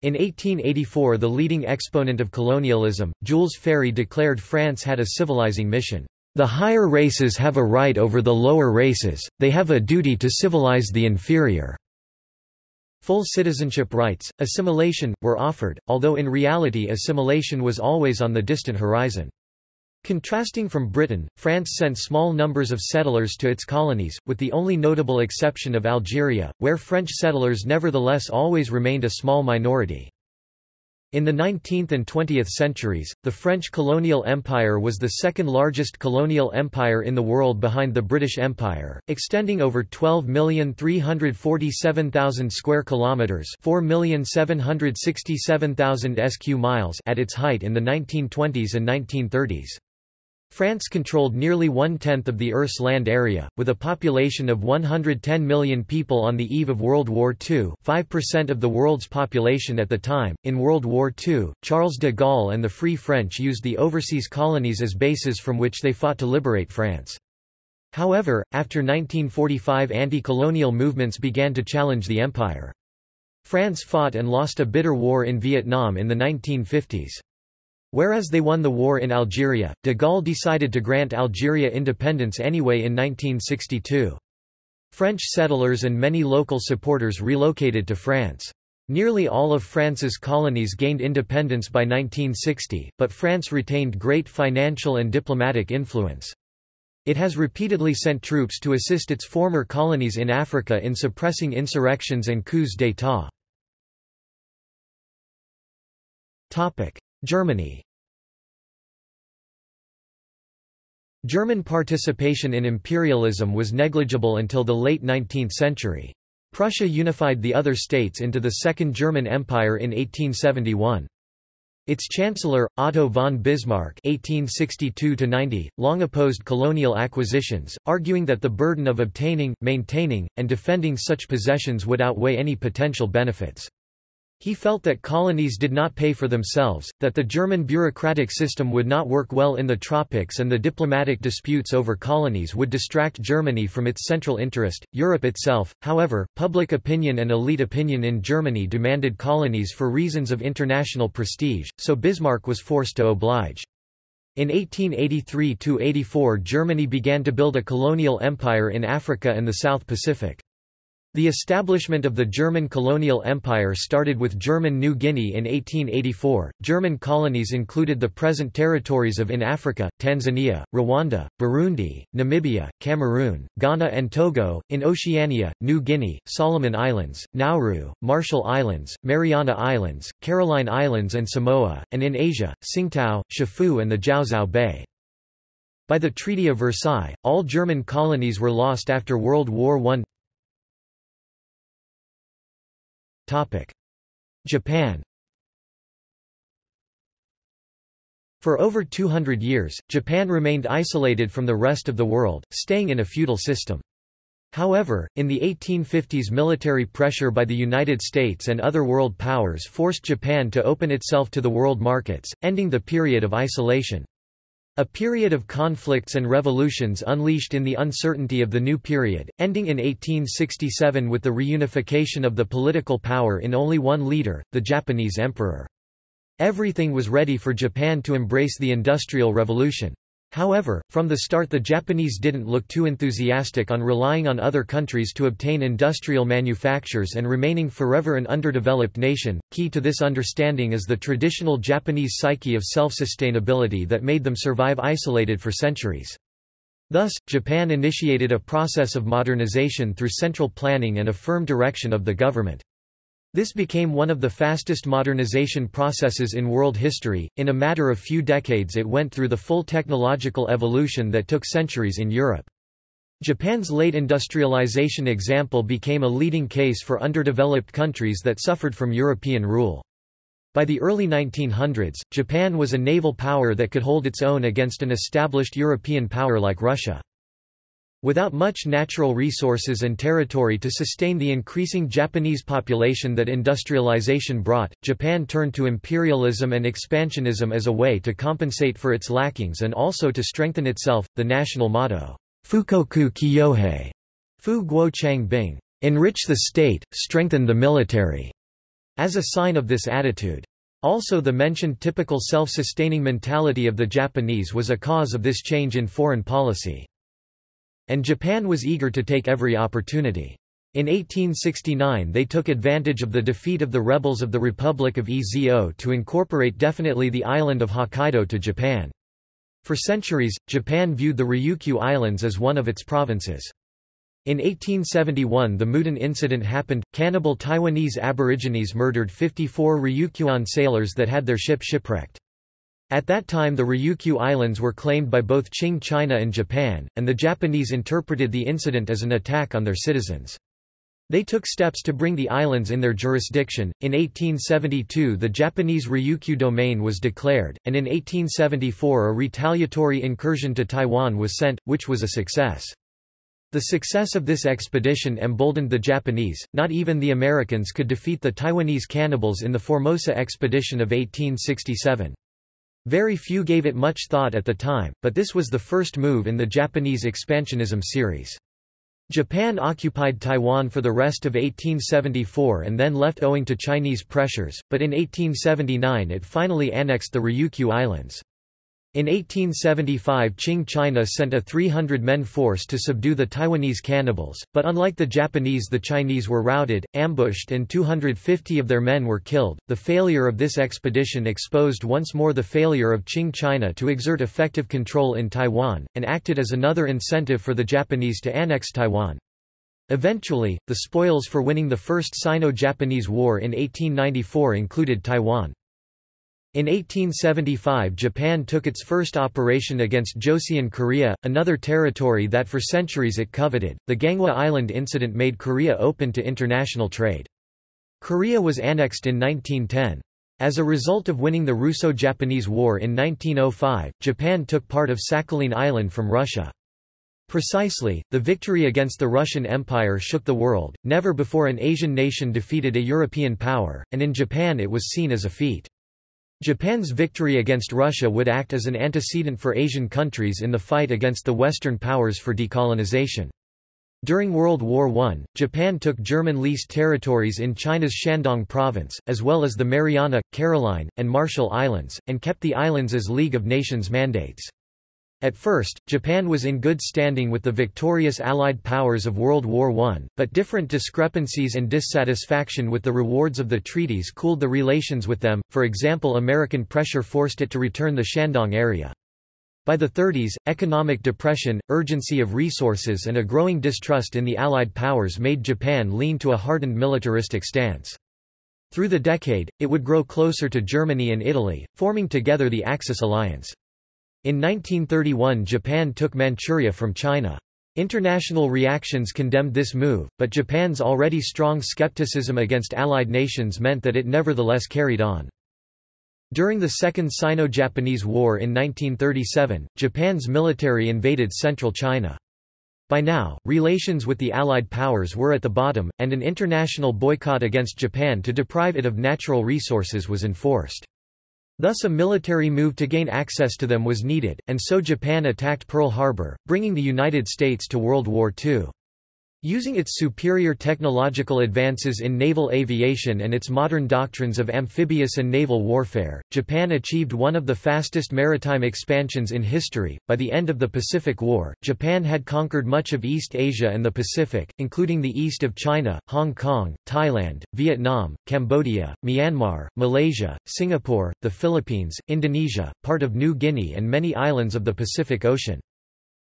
In 1884 the leading exponent of colonialism, Jules Ferry declared France had a civilizing mission. The higher races have a right over the lower races, they have a duty to civilize the inferior. Full citizenship rights, assimilation, were offered, although in reality assimilation was always on the distant horizon. Contrasting from Britain, France sent small numbers of settlers to its colonies, with the only notable exception of Algeria, where French settlers nevertheless always remained a small minority. In the 19th and 20th centuries, the French colonial empire was the second largest colonial empire in the world behind the British Empire, extending over 12,347,000 square kilometers, 4,767,000 sq miles at its height in the 1920s and 1930s. France controlled nearly one-tenth of the Earth's land area, with a population of 110 million people on the eve of World War II 5% of the world's population at the time. In World War II, Charles de Gaulle and the Free French used the overseas colonies as bases from which they fought to liberate France. However, after 1945 anti-colonial movements began to challenge the empire. France fought and lost a bitter war in Vietnam in the 1950s. Whereas they won the war in Algeria, de Gaulle decided to grant Algeria independence anyway in 1962. French settlers and many local supporters relocated to France. Nearly all of France's colonies gained independence by 1960, but France retained great financial and diplomatic influence. It has repeatedly sent troops to assist its former colonies in Africa in suppressing insurrections and coups d'état. Germany German participation in imperialism was negligible until the late 19th century. Prussia unified the other states into the Second German Empire in 1871. Its chancellor, Otto von Bismarck (1862–90), long opposed colonial acquisitions, arguing that the burden of obtaining, maintaining, and defending such possessions would outweigh any potential benefits. He felt that colonies did not pay for themselves, that the German bureaucratic system would not work well in the tropics and the diplomatic disputes over colonies would distract Germany from its central interest, Europe itself. However, public opinion and elite opinion in Germany demanded colonies for reasons of international prestige, so Bismarck was forced to oblige. In 1883–84 Germany began to build a colonial empire in Africa and the South Pacific. The establishment of the German colonial empire started with German New Guinea in 1884. German colonies included the present territories of in Africa, Tanzania, Rwanda, Burundi, Namibia, Cameroon, Ghana and Togo, in Oceania, New Guinea, Solomon Islands, Nauru, Marshall Islands, Mariana Islands, Caroline Islands and Samoa, and in Asia, Tsingtao, Chefoo, and the Jiaozhou Bay. By the Treaty of Versailles, all German colonies were lost after World War I. Japan For over 200 years, Japan remained isolated from the rest of the world, staying in a feudal system. However, in the 1850s military pressure by the United States and other world powers forced Japan to open itself to the world markets, ending the period of isolation. A period of conflicts and revolutions unleashed in the uncertainty of the new period, ending in 1867 with the reunification of the political power in only one leader, the Japanese emperor. Everything was ready for Japan to embrace the Industrial Revolution. However, from the start the Japanese didn't look too enthusiastic on relying on other countries to obtain industrial manufactures and remaining forever an underdeveloped nation. Key to this understanding is the traditional Japanese psyche of self-sustainability that made them survive isolated for centuries. Thus, Japan initiated a process of modernization through central planning and a firm direction of the government. This became one of the fastest modernization processes in world history. In a matter of few decades, it went through the full technological evolution that took centuries in Europe. Japan's late industrialization example became a leading case for underdeveloped countries that suffered from European rule. By the early 1900s, Japan was a naval power that could hold its own against an established European power like Russia. Without much natural resources and territory to sustain the increasing Japanese population that industrialization brought, Japan turned to imperialism and expansionism as a way to compensate for its lackings and also to strengthen itself. The national motto, Fukoku Kyohei, Fu Guo Chang Bing, enrich the state, strengthen the military, as a sign of this attitude. Also the mentioned typical self-sustaining mentality of the Japanese was a cause of this change in foreign policy. And Japan was eager to take every opportunity. In 1869 they took advantage of the defeat of the rebels of the Republic of Ezo to incorporate definitely the island of Hokkaido to Japan. For centuries, Japan viewed the Ryukyu Islands as one of its provinces. In 1871 the Mudan incident happened, cannibal Taiwanese aborigines murdered 54 Ryukyuan sailors that had their ship shipwrecked. At that time the Ryukyu Islands were claimed by both Qing China and Japan, and the Japanese interpreted the incident as an attack on their citizens. They took steps to bring the islands in their jurisdiction. In 1872, the Japanese Ryukyu domain was declared, and in 1874, a retaliatory incursion to Taiwan was sent, which was a success. The success of this expedition emboldened the Japanese, not even the Americans could defeat the Taiwanese cannibals in the Formosa expedition of 1867. Very few gave it much thought at the time, but this was the first move in the Japanese expansionism series. Japan occupied Taiwan for the rest of 1874 and then left owing to Chinese pressures, but in 1879 it finally annexed the Ryukyu Islands. In 1875 Qing China sent a 300-men force to subdue the Taiwanese cannibals, but unlike the Japanese the Chinese were routed, ambushed and 250 of their men were killed. The failure of this expedition exposed once more the failure of Qing China to exert effective control in Taiwan, and acted as another incentive for the Japanese to annex Taiwan. Eventually, the spoils for winning the First Sino-Japanese War in 1894 included Taiwan. In 1875 Japan took its first operation against Joseon Korea, another territory that for centuries it coveted. The Ganghwa Island incident made Korea open to international trade. Korea was annexed in 1910. As a result of winning the Russo-Japanese War in 1905, Japan took part of Sakhalin Island from Russia. Precisely, the victory against the Russian Empire shook the world, never before an Asian nation defeated a European power, and in Japan it was seen as a feat. Japan's victory against Russia would act as an antecedent for Asian countries in the fight against the Western powers for decolonization. During World War I, Japan took German-leased territories in China's Shandong province, as well as the Mariana, Caroline, and Marshall Islands, and kept the islands as League of Nations mandates. At first, Japan was in good standing with the victorious Allied powers of World War I, but different discrepancies and dissatisfaction with the rewards of the treaties cooled the relations with them, for example American pressure forced it to return the Shandong area. By the 30s, economic depression, urgency of resources and a growing distrust in the Allied powers made Japan lean to a hardened militaristic stance. Through the decade, it would grow closer to Germany and Italy, forming together the Axis alliance. In 1931 Japan took Manchuria from China. International reactions condemned this move, but Japan's already strong skepticism against Allied nations meant that it nevertheless carried on. During the Second Sino-Japanese War in 1937, Japan's military invaded central China. By now, relations with the Allied powers were at the bottom, and an international boycott against Japan to deprive it of natural resources was enforced. Thus a military move to gain access to them was needed, and so Japan attacked Pearl Harbor, bringing the United States to World War II. Using its superior technological advances in naval aviation and its modern doctrines of amphibious and naval warfare, Japan achieved one of the fastest maritime expansions in history. By the end of the Pacific War, Japan had conquered much of East Asia and the Pacific, including the east of China, Hong Kong, Thailand, Vietnam, Cambodia, Myanmar, Malaysia, Singapore, the Philippines, Indonesia, part of New Guinea, and many islands of the Pacific Ocean.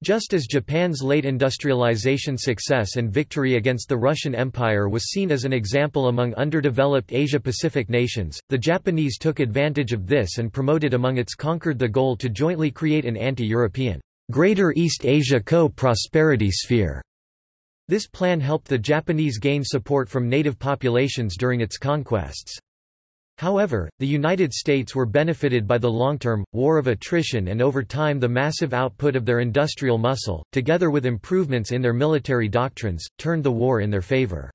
Just as Japan's late industrialization success and victory against the Russian Empire was seen as an example among underdeveloped Asia-Pacific nations, the Japanese took advantage of this and promoted among its conquered the goal to jointly create an anti-European, Greater East Asia Co-Prosperity Sphere. This plan helped the Japanese gain support from native populations during its conquests. However, the United States were benefited by the long-term, war of attrition and over time the massive output of their industrial muscle, together with improvements in their military doctrines, turned the war in their favor.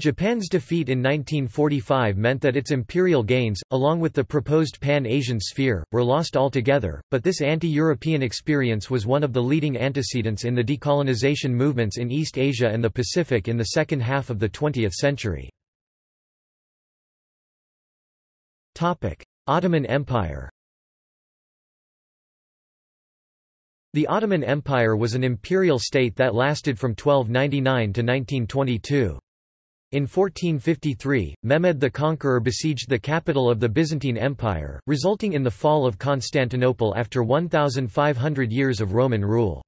Japan's defeat in 1945 meant that its imperial gains, along with the proposed Pan-Asian sphere, were lost altogether, but this anti-European experience was one of the leading antecedents in the decolonization movements in East Asia and the Pacific in the second half of the 20th century. Ottoman Empire The Ottoman Empire was an imperial state that lasted from 1299 to 1922. In 1453, Mehmed the Conqueror besieged the capital of the Byzantine Empire, resulting in the fall of Constantinople after 1,500 years of Roman rule.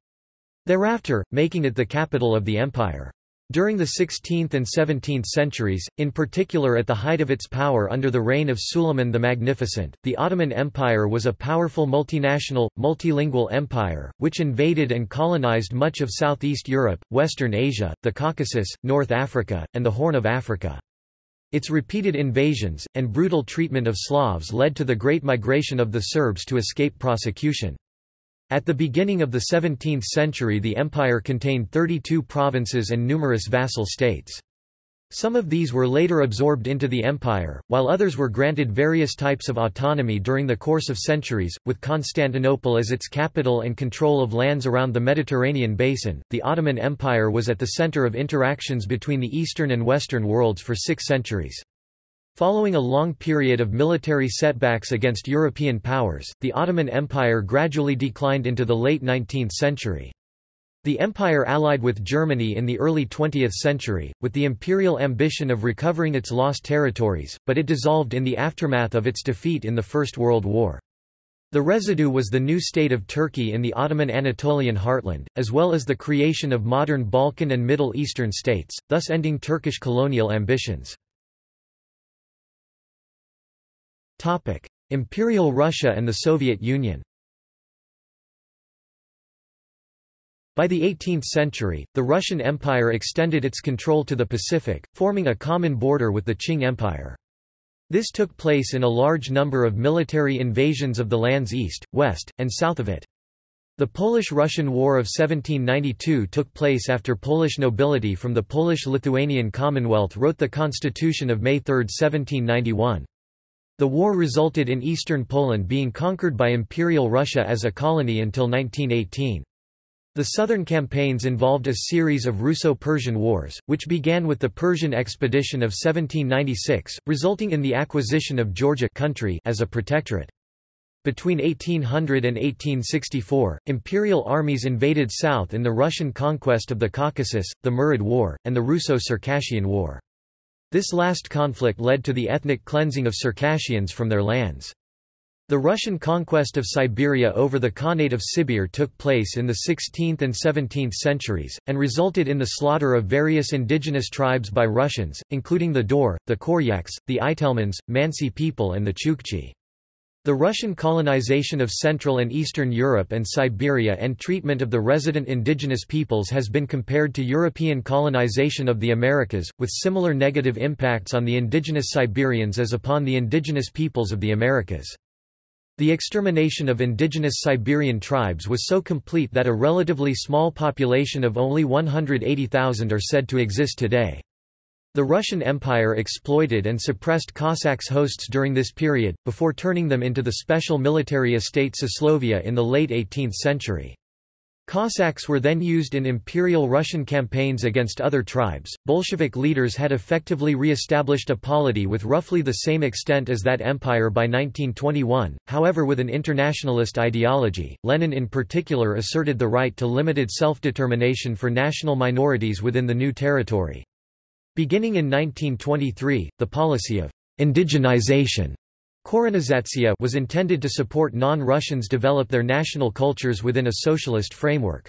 Thereafter, making it the capital of the empire. During the 16th and 17th centuries, in particular at the height of its power under the reign of Suleiman the Magnificent, the Ottoman Empire was a powerful multinational, multilingual empire, which invaded and colonized much of Southeast Europe, Western Asia, the Caucasus, North Africa, and the Horn of Africa. Its repeated invasions, and brutal treatment of Slavs led to the Great Migration of the Serbs to escape prosecution. At the beginning of the 17th century the empire contained 32 provinces and numerous vassal states. Some of these were later absorbed into the empire, while others were granted various types of autonomy during the course of centuries. With Constantinople as its capital and control of lands around the Mediterranean basin, the Ottoman Empire was at the center of interactions between the Eastern and Western worlds for six centuries. Following a long period of military setbacks against European powers, the Ottoman Empire gradually declined into the late 19th century. The empire allied with Germany in the early 20th century, with the imperial ambition of recovering its lost territories, but it dissolved in the aftermath of its defeat in the First World War. The residue was the new state of Turkey in the Ottoman Anatolian heartland, as well as the creation of modern Balkan and Middle Eastern states, thus ending Turkish colonial ambitions. Topic: Imperial Russia and the Soviet Union. By the 18th century, the Russian Empire extended its control to the Pacific, forming a common border with the Qing Empire. This took place in a large number of military invasions of the lands east, west, and south of it. The Polish-Russian War of 1792 took place after Polish nobility from the Polish-Lithuanian Commonwealth wrote the Constitution of May 3, 1791. The war resulted in eastern Poland being conquered by Imperial Russia as a colony until 1918. The southern campaigns involved a series of Russo-Persian wars, which began with the Persian expedition of 1796, resulting in the acquisition of Georgia country as a protectorate. Between 1800 and 1864, imperial armies invaded south in the Russian conquest of the Caucasus, the Murid War, and the Russo-Circassian War. This last conflict led to the ethnic cleansing of Circassians from their lands. The Russian conquest of Siberia over the Khanate of Sibir took place in the 16th and 17th centuries, and resulted in the slaughter of various indigenous tribes by Russians, including the Daur, the Koryaks, the Itelmens, Mansi people and the Chukchi. The Russian colonization of Central and Eastern Europe and Siberia and treatment of the resident indigenous peoples has been compared to European colonization of the Americas, with similar negative impacts on the indigenous Siberians as upon the indigenous peoples of the Americas. The extermination of indigenous Siberian tribes was so complete that a relatively small population of only 180,000 are said to exist today. The Russian Empire exploited and suppressed Cossacks hosts during this period, before turning them into the special military estate Sosloviye in the late 18th century. Cossacks were then used in Imperial Russian campaigns against other tribes. Bolshevik leaders had effectively re-established a polity with roughly the same extent as that empire by 1921, however with an internationalist ideology. Lenin in particular asserted the right to limited self-determination for national minorities within the new territory. Beginning in 1923, the policy of indigenization was intended to support non-Russians develop their national cultures within a socialist framework.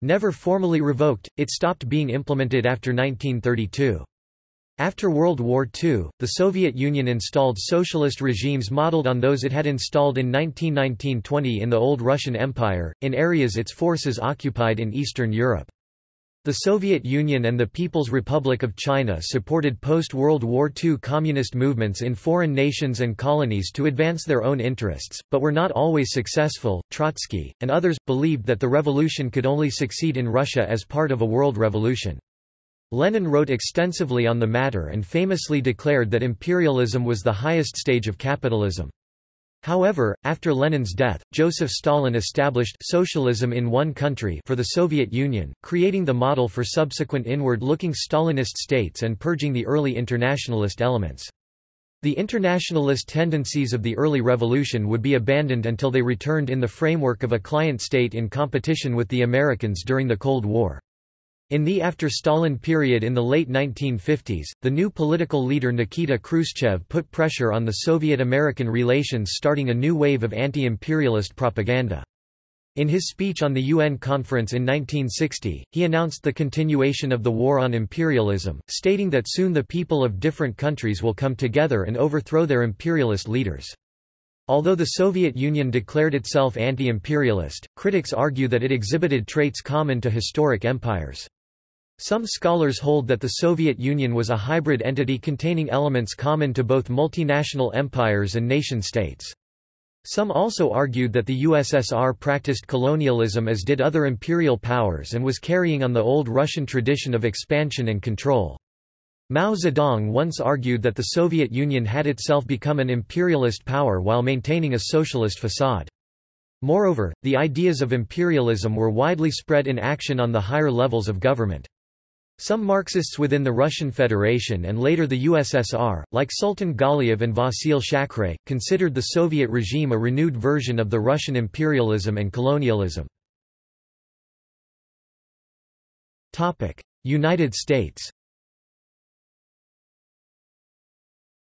Never formally revoked, it stopped being implemented after 1932. After World War II, the Soviet Union installed socialist regimes modeled on those it had installed in 1919–20 in the old Russian Empire, in areas its forces occupied in Eastern Europe. The Soviet Union and the People's Republic of China supported post-World War II communist movements in foreign nations and colonies to advance their own interests, but were not always successful. Trotsky, and others, believed that the revolution could only succeed in Russia as part of a world revolution. Lenin wrote extensively on the matter and famously declared that imperialism was the highest stage of capitalism. However, after Lenin's death, Joseph Stalin established socialism in one country for the Soviet Union, creating the model for subsequent inward-looking Stalinist states and purging the early internationalist elements. The internationalist tendencies of the early revolution would be abandoned until they returned in the framework of a client state in competition with the Americans during the Cold War. In the after-Stalin period in the late 1950s, the new political leader Nikita Khrushchev put pressure on the Soviet-American relations starting a new wave of anti-imperialist propaganda. In his speech on the UN conference in 1960, he announced the continuation of the war on imperialism, stating that soon the people of different countries will come together and overthrow their imperialist leaders. Although the Soviet Union declared itself anti-imperialist, critics argue that it exhibited traits common to historic empires. Some scholars hold that the Soviet Union was a hybrid entity containing elements common to both multinational empires and nation-states. Some also argued that the USSR practiced colonialism as did other imperial powers and was carrying on the old Russian tradition of expansion and control. Mao Zedong once argued that the Soviet Union had itself become an imperialist power while maintaining a socialist facade. Moreover, the ideas of imperialism were widely spread in action on the higher levels of government. Some Marxists within the Russian Federation and later the USSR, like Sultan Galiev and Vasil Shakhrai, considered the Soviet regime a renewed version of the Russian imperialism and colonialism. United States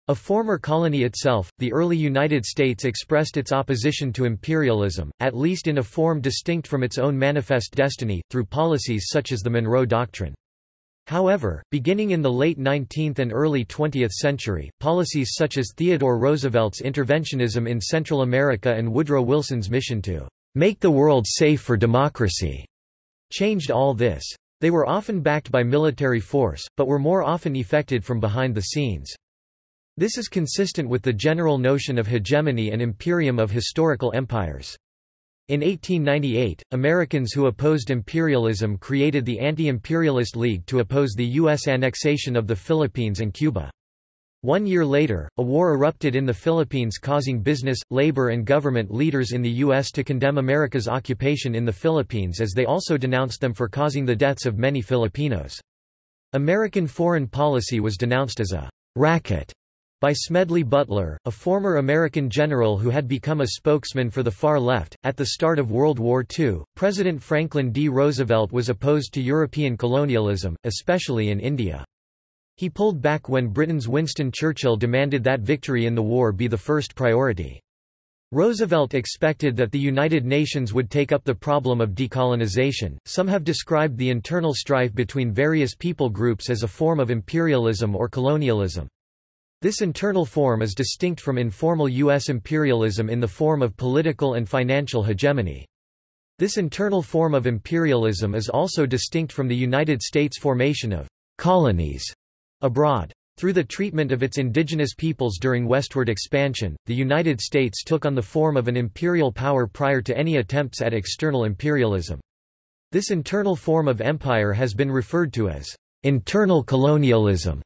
A former colony itself, the early United States expressed its opposition to imperialism, at least in a form distinct from its own manifest destiny, through policies such as the Monroe Doctrine. However, beginning in the late 19th and early 20th century, policies such as Theodore Roosevelt's interventionism in Central America and Woodrow Wilson's mission to make the world safe for democracy changed all this. They were often backed by military force, but were more often effected from behind the scenes. This is consistent with the general notion of hegemony and imperium of historical empires. In 1898, Americans who opposed imperialism created the Anti-Imperialist League to oppose the U.S. annexation of the Philippines and Cuba. One year later, a war erupted in the Philippines causing business, labor and government leaders in the U.S. to condemn America's occupation in the Philippines as they also denounced them for causing the deaths of many Filipinos. American foreign policy was denounced as a racket by Smedley Butler, a former American general who had become a spokesman for the far left. At the start of World War II, President Franklin D. Roosevelt was opposed to European colonialism, especially in India. He pulled back when Britain's Winston Churchill demanded that victory in the war be the first priority. Roosevelt expected that the United Nations would take up the problem of decolonization. Some have described the internal strife between various people groups as a form of imperialism or colonialism. This internal form is distinct from informal U.S. imperialism in the form of political and financial hegemony. This internal form of imperialism is also distinct from the United States formation of colonies abroad. Through the treatment of its indigenous peoples during westward expansion, the United States took on the form of an imperial power prior to any attempts at external imperialism. This internal form of empire has been referred to as internal colonialism.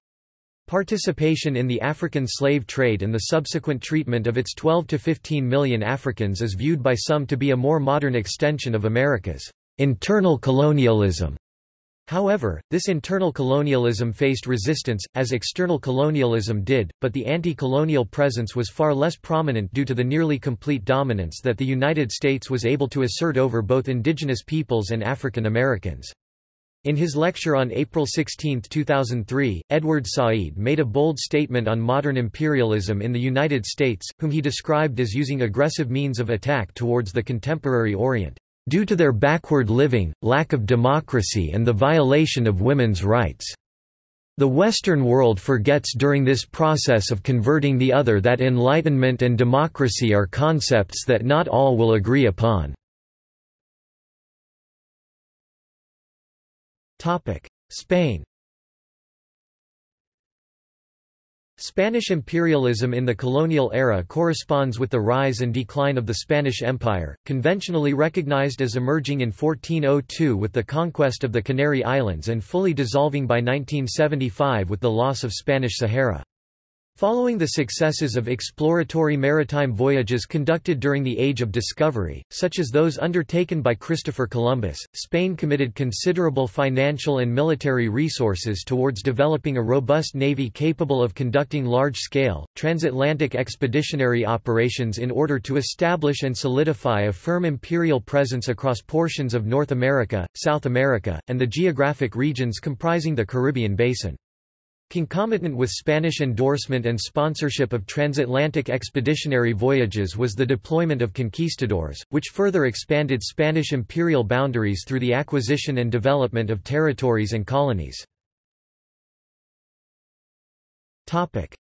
Participation in the African slave trade and the subsequent treatment of its 12 to 15 million Africans is viewed by some to be a more modern extension of America's internal colonialism. However, this internal colonialism faced resistance, as external colonialism did, but the anti-colonial presence was far less prominent due to the nearly complete dominance that the United States was able to assert over both indigenous peoples and African Americans. In his lecture on April 16, 2003, Edward Said made a bold statement on modern imperialism in the United States, whom he described as using aggressive means of attack towards the contemporary Orient due to their backward living, lack of democracy and the violation of women's rights. The Western world forgets during this process of converting the other that enlightenment and democracy are concepts that not all will agree upon. Spain Spanish imperialism in the colonial era corresponds with the rise and decline of the Spanish Empire, conventionally recognized as emerging in 1402 with the conquest of the Canary Islands and fully dissolving by 1975 with the loss of Spanish Sahara. Following the successes of exploratory maritime voyages conducted during the Age of Discovery, such as those undertaken by Christopher Columbus, Spain committed considerable financial and military resources towards developing a robust navy capable of conducting large-scale, transatlantic expeditionary operations in order to establish and solidify a firm imperial presence across portions of North America, South America, and the geographic regions comprising the Caribbean basin. Concomitant with Spanish endorsement and sponsorship of transatlantic expeditionary voyages was the deployment of conquistadors, which further expanded Spanish imperial boundaries through the acquisition and development of territories and colonies.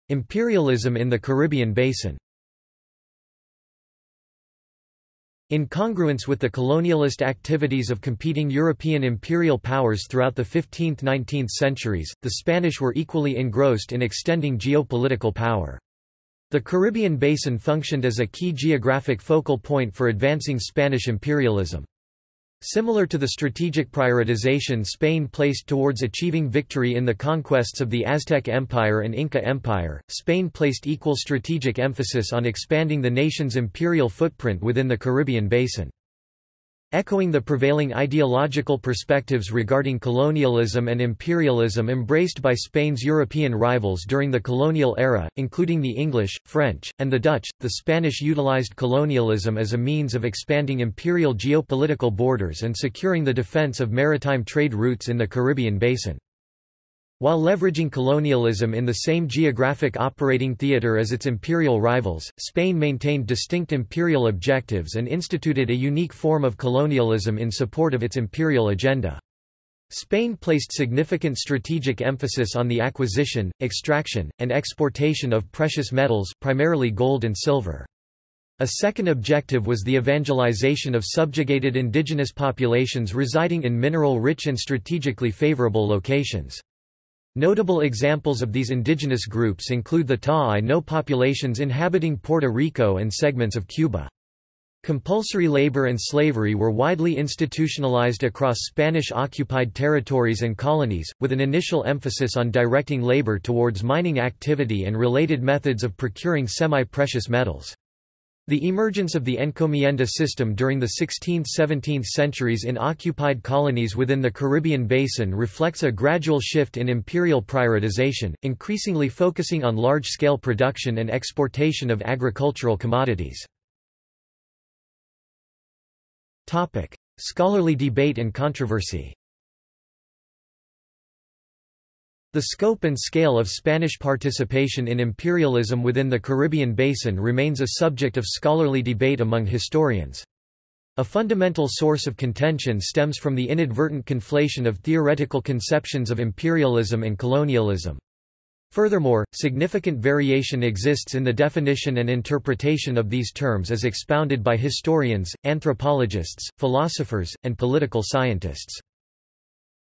Imperialism in the Caribbean basin In congruence with the colonialist activities of competing European imperial powers throughout the 15th–19th centuries, the Spanish were equally engrossed in extending geopolitical power. The Caribbean basin functioned as a key geographic focal point for advancing Spanish imperialism. Similar to the strategic prioritization Spain placed towards achieving victory in the conquests of the Aztec Empire and Inca Empire, Spain placed equal strategic emphasis on expanding the nation's imperial footprint within the Caribbean basin. Echoing the prevailing ideological perspectives regarding colonialism and imperialism embraced by Spain's European rivals during the colonial era, including the English, French, and the Dutch, the Spanish utilized colonialism as a means of expanding imperial geopolitical borders and securing the defense of maritime trade routes in the Caribbean basin. While leveraging colonialism in the same geographic operating theater as its imperial rivals, Spain maintained distinct imperial objectives and instituted a unique form of colonialism in support of its imperial agenda. Spain placed significant strategic emphasis on the acquisition, extraction, and exportation of precious metals, primarily gold and silver. A second objective was the evangelization of subjugated indigenous populations residing in mineral-rich and strategically favorable locations. Notable examples of these indigenous groups include the Taíno populations inhabiting Puerto Rico and segments of Cuba. Compulsory labor and slavery were widely institutionalized across Spanish-occupied territories and colonies, with an initial emphasis on directing labor towards mining activity and related methods of procuring semi-precious metals. The emergence of the encomienda system during the 16th–17th centuries in occupied colonies within the Caribbean basin reflects a gradual shift in imperial prioritization, increasingly focusing on large-scale production and exportation of agricultural commodities. Scholarly debate and controversy The scope and scale of Spanish participation in imperialism within the Caribbean basin remains a subject of scholarly debate among historians. A fundamental source of contention stems from the inadvertent conflation of theoretical conceptions of imperialism and colonialism. Furthermore, significant variation exists in the definition and interpretation of these terms as expounded by historians, anthropologists, philosophers, and political scientists.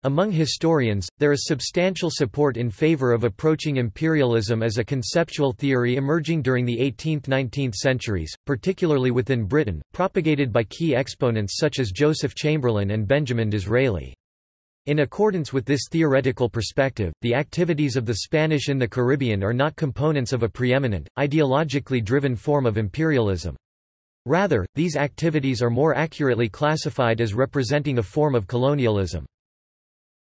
Among historians, there is substantial support in favor of approaching imperialism as a conceptual theory emerging during the 18th–19th centuries, particularly within Britain, propagated by key exponents such as Joseph Chamberlain and Benjamin Disraeli. In accordance with this theoretical perspective, the activities of the Spanish in the Caribbean are not components of a preeminent, ideologically driven form of imperialism. Rather, these activities are more accurately classified as representing a form of colonialism.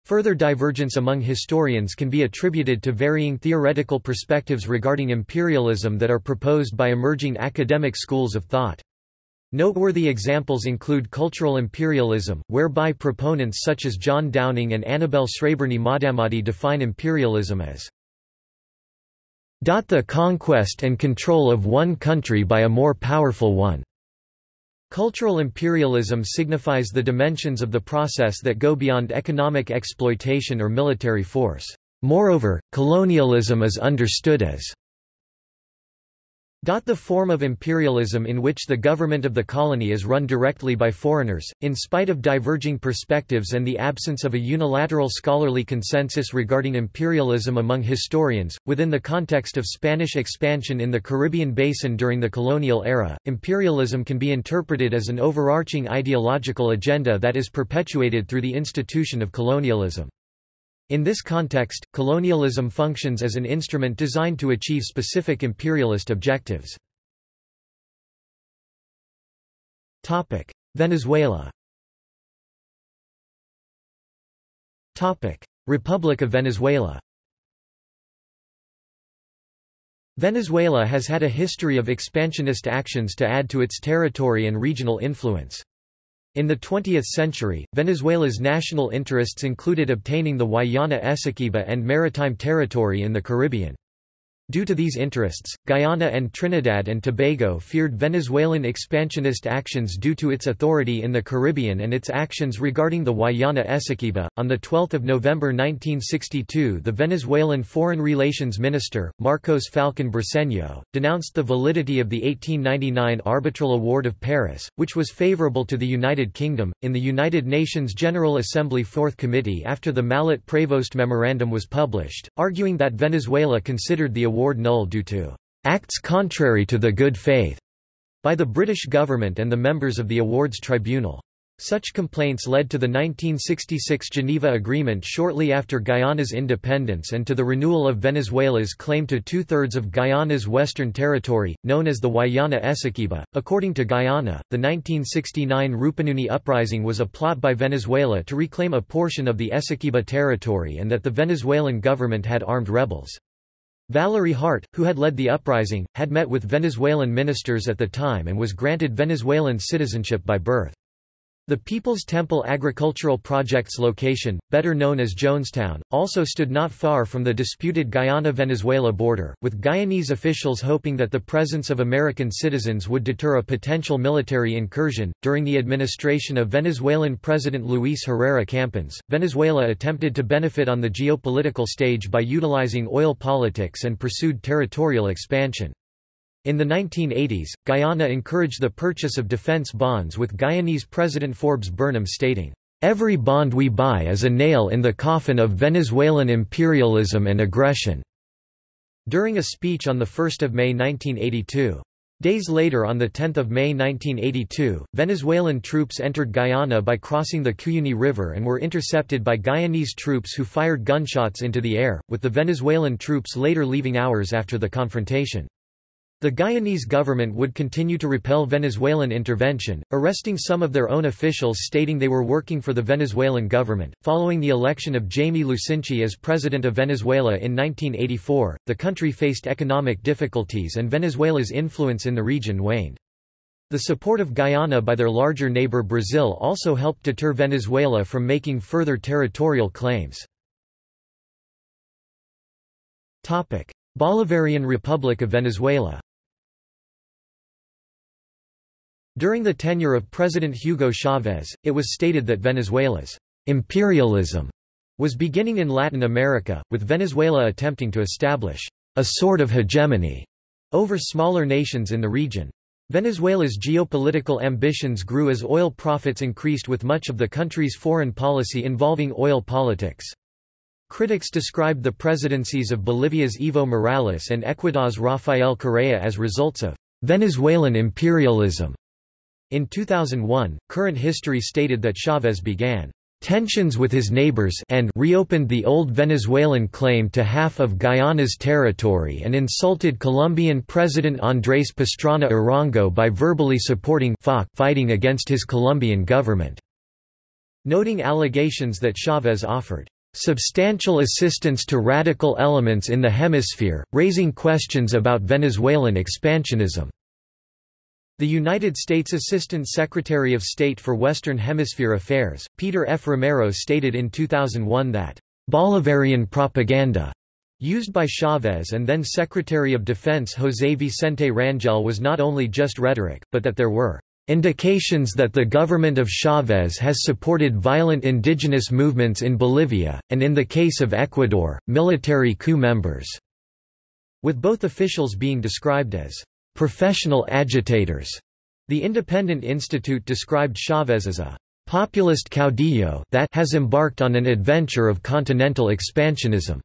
Further divergence among historians can be attributed to varying theoretical perspectives regarding imperialism that are proposed by emerging academic schools of thought. Noteworthy examples include cultural imperialism, whereby proponents such as John Downing and Annabelle Sreberny-Mohammadi define imperialism as the conquest and control of one country by a more powerful one. Cultural imperialism signifies the dimensions of the process that go beyond economic exploitation or military force. Moreover, colonialism is understood as the form of imperialism in which the government of the colony is run directly by foreigners, in spite of diverging perspectives and the absence of a unilateral scholarly consensus regarding imperialism among historians. Within the context of Spanish expansion in the Caribbean basin during the colonial era, imperialism can be interpreted as an overarching ideological agenda that is perpetuated through the institution of colonialism. In this context, colonialism functions as an instrument designed to achieve specific imperialist objectives. Venezuela Republic of Venezuela Venezuela has had a history of expansionist actions to add to its territory and regional influence. In the 20th century, Venezuela's national interests included obtaining the Guayana Essequiba and maritime territory in the Caribbean. Due to these interests, Guyana and Trinidad and Tobago feared Venezuelan expansionist actions due to its authority in the Caribbean and its actions regarding the Guayana Essequiba. On 12 November 1962, the Venezuelan Foreign Relations Minister, Marcos Falcon Briceño, denounced the validity of the 1899 Arbitral Award of Paris, which was favorable to the United Kingdom, in the United Nations General Assembly Fourth Committee after the Mallet-Prevost Memorandum was published, arguing that Venezuela considered the award null due to acts contrary to the good faith by the British government and the members of the awards tribunal. Such complaints led to the 1966 Geneva Agreement shortly after Guyana's independence and to the renewal of Venezuela's claim to two-thirds of Guyana's western territory, known as the Guayana Essequiba. According to Guyana, the 1969 Rupununi uprising was a plot by Venezuela to reclaim a portion of the Essequiba territory and that the Venezuelan government had armed rebels. Valerie Hart, who had led the uprising, had met with Venezuelan ministers at the time and was granted Venezuelan citizenship by birth. The People's Temple Agricultural Project's location, better known as Jonestown, also stood not far from the disputed Guyana-Venezuela border, with Guyanese officials hoping that the presence of American citizens would deter a potential military incursion. During the administration of Venezuelan President Luis Herrera Campins, Venezuela attempted to benefit on the geopolitical stage by utilizing oil politics and pursued territorial expansion. In the 1980s, Guyana encouraged the purchase of defense bonds with Guyanese President Forbes Burnham stating, "...every bond we buy is a nail in the coffin of Venezuelan imperialism and aggression." During a speech on 1 May 1982. Days later on 10 May 1982, Venezuelan troops entered Guyana by crossing the Cuyuni River and were intercepted by Guyanese troops who fired gunshots into the air, with the Venezuelan troops later leaving hours after the confrontation. The Guyanese government would continue to repel Venezuelan intervention, arresting some of their own officials stating they were working for the Venezuelan government. Following the election of Jaime Lusinchi as president of Venezuela in 1984, the country faced economic difficulties and Venezuela's influence in the region waned. The support of Guyana by their larger neighbor Brazil also helped deter Venezuela from making further territorial claims. Bolivarian Republic of Venezuela During the tenure of President Hugo Chavez, it was stated that Venezuela's imperialism was beginning in Latin America, with Venezuela attempting to establish a sort of hegemony over smaller nations in the region. Venezuela's geopolitical ambitions grew as oil profits increased with much of the country's foreign policy involving oil politics. Critics described the presidencies of Bolivia's Evo Morales and Ecuador's Rafael Correa as results of Venezuelan imperialism. In 2001, Current History stated that Chavez began tensions with his neighbors and reopened the old Venezuelan claim to half of Guyana's territory and insulted Colombian President Andrés Pastrana Arango by verbally supporting FARC fighting against his Colombian government. Noting allegations that Chavez offered substantial assistance to radical elements in the hemisphere, raising questions about Venezuelan expansionism. The United States Assistant Secretary of State for Western Hemisphere Affairs, Peter F. Romero stated in 2001 that, "...Bolivarian propaganda," used by Chavez and then Secretary of Defense José Vicente Rangel was not only just rhetoric, but that there were indications that the government of Chavez has supported violent indigenous movements in Bolivia, and in the case of Ecuador, military coup members", with both officials being described as professional agitators. The Independent Institute described Chavez as a populist caudillo that has embarked on an adventure of continental expansionism,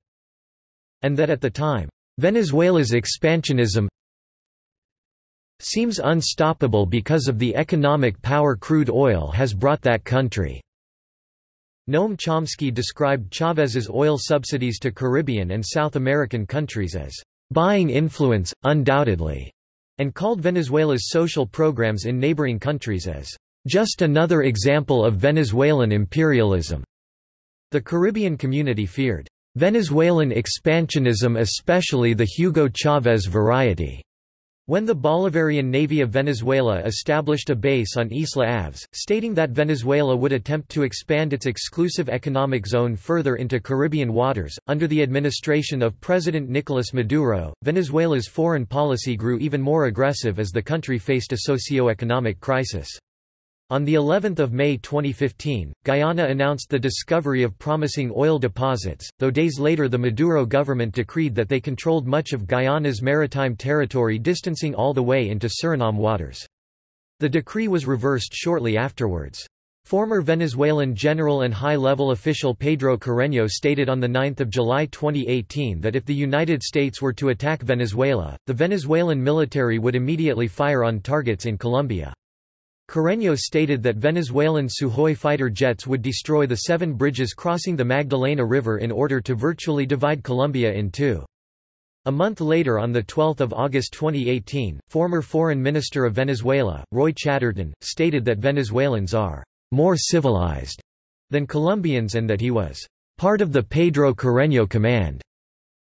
and that at the time, Venezuela's expansionism seems unstoppable because of the economic power crude oil has brought that country. Noam Chomsky described Chavez's oil subsidies to Caribbean and South American countries as buying influence, undoubtedly, and called Venezuela's social programs in neighboring countries as just another example of Venezuelan imperialism. The Caribbean community feared Venezuelan expansionism especially the Hugo Chavez variety. When the Bolivarian Navy of Venezuela established a base on Isla Aves, stating that Venezuela would attempt to expand its exclusive economic zone further into Caribbean waters, under the administration of President Nicolas Maduro, Venezuela's foreign policy grew even more aggressive as the country faced a socio-economic crisis. On the 11th of May 2015, Guyana announced the discovery of promising oil deposits, though days later the Maduro government decreed that they controlled much of Guyana's maritime territory distancing all the way into Suriname waters. The decree was reversed shortly afterwards. Former Venezuelan general and high-level official Pedro Carreño stated on 9 July 2018 that if the United States were to attack Venezuela, the Venezuelan military would immediately fire on targets in Colombia. Carreño stated that Venezuelan Sukhoi fighter jets would destroy the seven bridges crossing the Magdalena River in order to virtually divide Colombia in two. A month later on 12 August 2018, former Foreign Minister of Venezuela, Roy Chaderton, stated that Venezuelans are more civilized than Colombians and that he was part of the Pedro Carreño command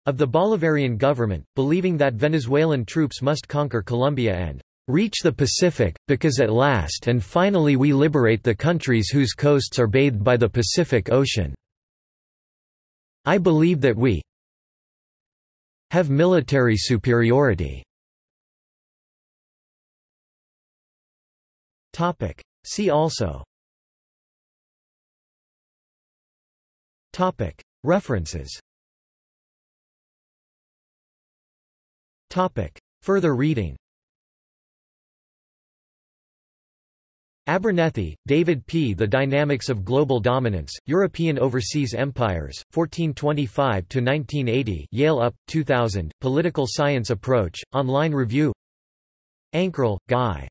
of the Bolivarian government, believing that Venezuelan troops must conquer Colombia and reach the Pacific, because at last and finally we liberate the countries whose coasts are bathed by the Pacific Ocean. I believe that we have military superiority. See also. References. Further reading Abernethy, David P. The Dynamics of Global Dominance, European Overseas Empires, 1425–1980 Yale UP, 2000, Political Science Approach, Online Review Ankerl, Guy.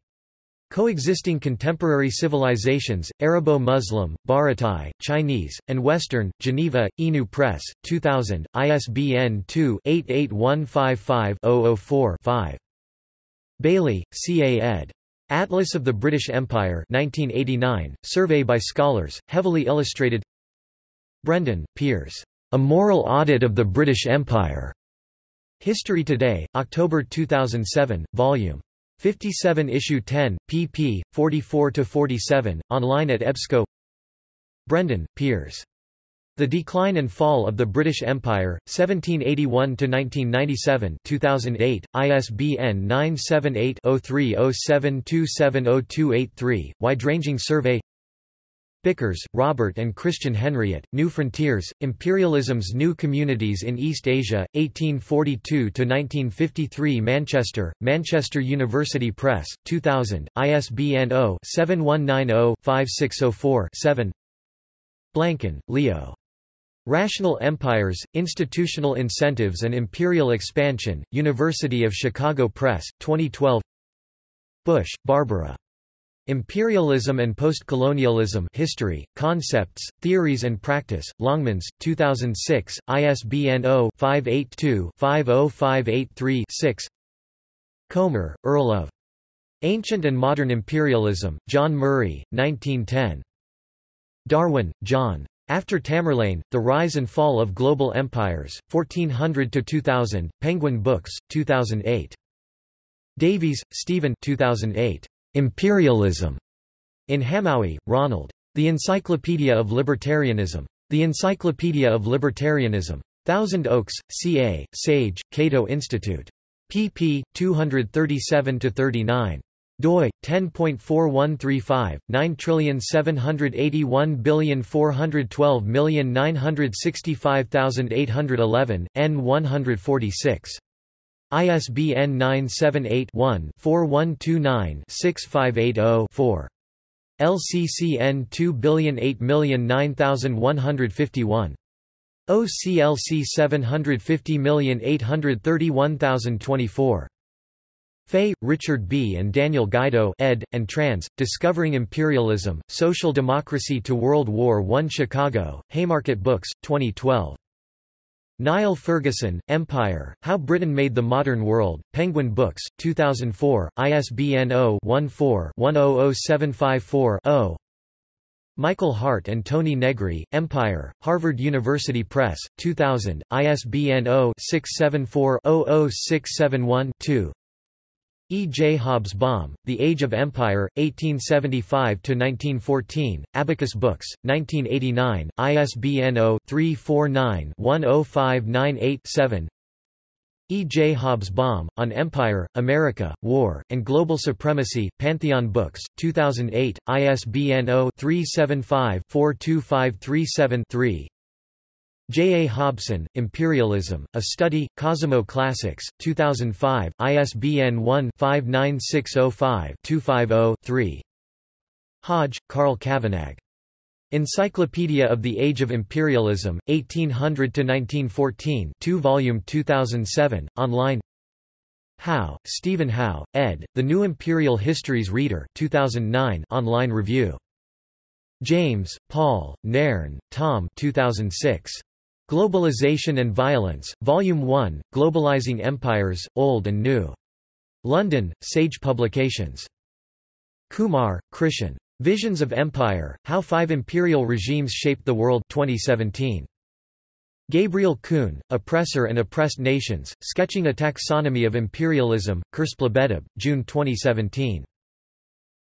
Coexisting Contemporary Civilizations, Arabo-Muslim, Bharati, Chinese, and Western, Geneva, Inu Press, 2000, ISBN 2-88155-004-5. Bayly, C. A. ed. Atlas of the British Empire 1989, survey by scholars, heavily illustrated Brendon, Piers. A Moral Audit of the British Empire. History Today, October 2007, Vol. 57 Issue 10, pp. 44–47, online at EBSCO Brendon, Piers. The Decline and Fall of the British Empire, 1781–1997 2008, ISBN 978-0307270283, wide-ranging survey Bickers, Robert and Christian Henriot, New Frontiers, Imperialism's New Communities in East Asia, 1842–1953 Manchester, Manchester University Press, 2000, ISBN 0-7190-5604-7 Blanken, Leo. Rational Empires, Institutional Incentives and Imperial Expansion, University of Chicago Press, 2012 Bush, Barbara. Imperialism and Postcolonialism History, Concepts, Theories and Practice, Longmans, 2006, ISBN 0-582-50583-6 Cromer, Earl of. Ancient and Modern Imperialism, John Murray, 1910. Darwin, John. After Tamerlane, The Rise and Fall of Global Empires, 1400–2000, Penguin Books, 2008. Davies, Stephen 2008. Imperialism. In Hamowy, Ronald. The Encyclopedia of Libertarianism. The Encyclopedia of Libertarianism. Thousand Oaks, CA, Sage, Cato Institute. pp. 237–39 doi 10.4135 9781412965811 n 146 ISBN 978-1-4129-6580-4. LCCN 2008909151. OCLC 750831024. Fay, Richard B. and Daniel Guido ed., and trans, Discovering Imperialism, Social Democracy to World War I Chicago, Haymarket Books, 2012. Niall Ferguson, Empire, How Britain Made the Modern World, Penguin Books, 2004, ISBN 0-14-100754-0 Michael Hardt and Tony Negri, Empire, Harvard University Press, 2000, ISBN 0-674-00671-2 E. J. Hobsbawm, The Age of Empire, 1875–1914, Abacus Books, 1989, ISBN 0-349-10598-7 E. J. Hobsbawm, On Empire, America, War, and Global Supremacy, Pantheon Books, 2008, ISBN 0-375-42537-3 J. A. Hobson, Imperialism, A Study, Cosimo Classics, 2005, ISBN 1-59605-250-3 Hodge, Carl Cavanagh. Encyclopedia of the Age of Imperialism, 1800–1914 2 volume 2007, online Howe, Stephen Howe, ed., The New Imperial Histories Reader 2009 online review. James, Paul, Nairn, Tom 2006. Globalization and Violence, Volume 1, Globalizing Empires, Old and New. London, Sage Publications. Kumar, Krishan. Visions of Empire, How Five Imperial Regimes Shaped the World 2017. Gabriel Kuhn, Oppressor and Oppressed Nations, Sketching a Taxonomy of Imperialism, Kersplebedeb, June 2017.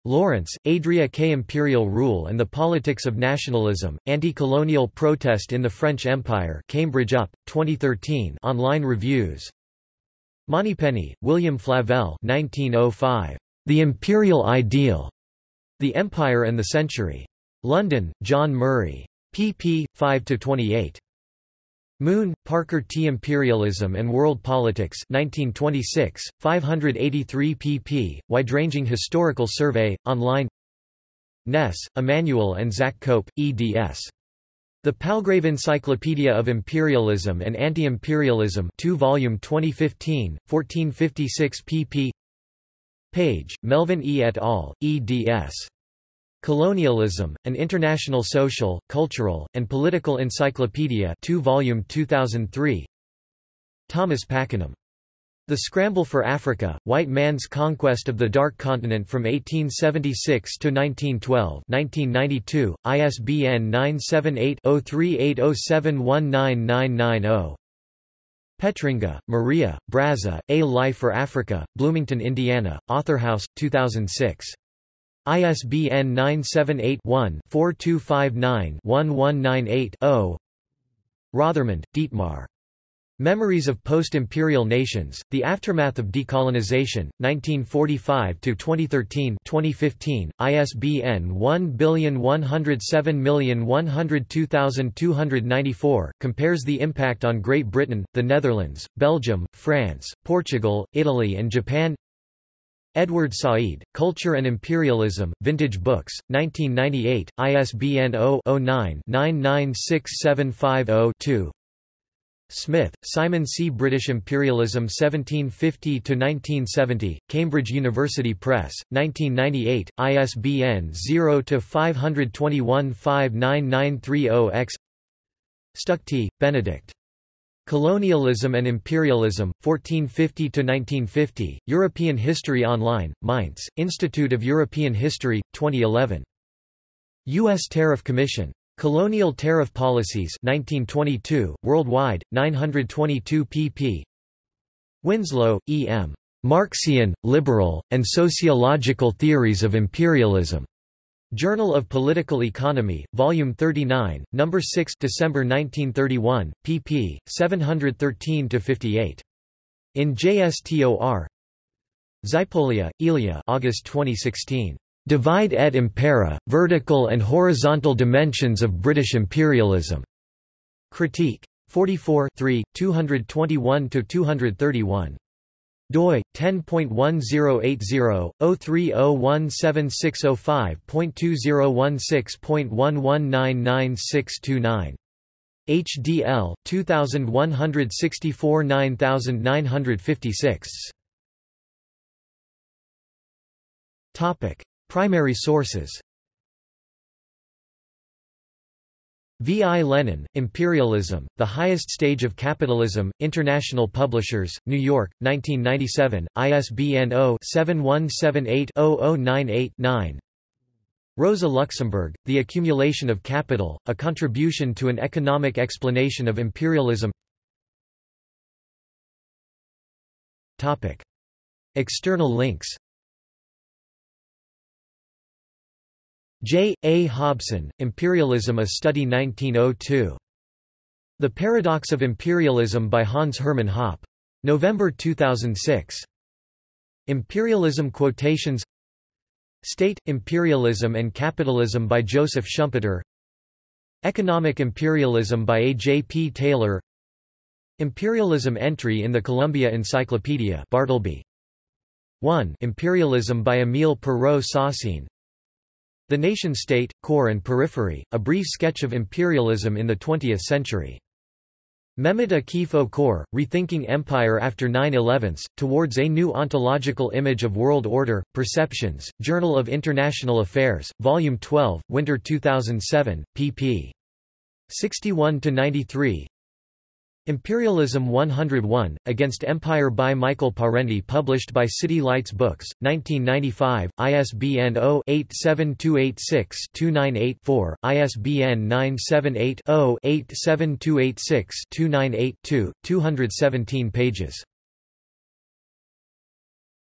Lawrence, Adria K. Imperial Rule and the Politics of Nationalism, Anti-Colonial Protest in the French Empire Cambridge UP, 2013 online reviews Monypenny, William Flavelle 1905. The Imperial Ideal. The Empire and the Century. London, John Murray. pp. 5–28. Moon, Parker T. Imperialism and World Politics 1926, 583 pp. Wide-ranging historical survey, online Ness, Immanuel and Zach Cope, eds. The Palgrave Encyclopedia of Imperialism and Anti-Imperialism 2 volume 2015, 1456 pp. Page, Melvin E. et al., eds. Colonialism, An International Social, Cultural, and Political Encyclopedia 2 volume 2003 Thomas Pakenham The Scramble for Africa, White Man's Conquest of the Dark Continent from 1876 to 1912 1992, ISBN 978-0380719990. Petringa, Maria, Brazza, A Life for Africa, Bloomington, Indiana, Authorhouse, 2006. ISBN 978-1-4259-1198-0 Rothermund, Dietmar. Memories of Post-Imperial Nations, The Aftermath of Decolonization, 1945–2013 2015, ISBN 1107102294, compares the impact on Great Britain, the Netherlands, Belgium, France, Portugal, Italy and Japan Edward Said, Culture and Imperialism, Vintage Books, 1998, ISBN 0-09-996750-2 Smith, Simon C. British Imperialism 1750–1970, Cambridge University Press, 1998, ISBN 0-521-59930-X Stuchtey, Benedict. Colonialism and Imperialism, 1450–1950, European History Online, Mainz, Institute of European History, 2011. U.S. Tariff Commission. Colonial Tariff Policies 1922, worldwide, 922 pp. Winslow, E. M. Marxian, Liberal, and Sociological Theories of Imperialism. Journal of Political Economy, Volume 39, No. 6 December 1931, pp. 713–58. In JSTOR Xypolia, Ilya August 2016. Divide et impera, Vertical and Horizontal Dimensions of British Imperialism. Critique. 44 221–231. Doi 10.1080-03017605.2016.11999629. HDL 2164 9956. Topic Primary sources V. I. Lenin, Imperialism, The Highest Stage of Capitalism, International Publishers, New York, 1997, ISBN 0-7178-0098-9 Rosa Luxemburg, The Accumulation of Capital, A Contribution to an Economic Explanation of Imperialism External links J. A. Hobson, Imperialism A Study 1902. The Paradox of Imperialism by Hans Hermann Hoppe. November 2006. Imperialism Quotations State, Imperialism and Capitalism by Joseph Schumpeter Economic Imperialism by A. J. P. Taylor Imperialism entry in the Columbia Encyclopedia Bartleby 1. Imperialism by Emile Perreau-Saussine the Nation-State, Core and Periphery, a brief sketch of imperialism in the 20th century. Mehmet Akif Okur, Rethinking Empire After 9-11, Towards a New Ontological Image of World Order, Perceptions, Journal of International Affairs, Volume 12, Winter 2007, pp. 61–93 Imperialism 101, Against Empire by Michael Parenti published by City Lights Books, 1995, ISBN 0-87286-298-4, ISBN 978 0 87286 298 2, 217 pages.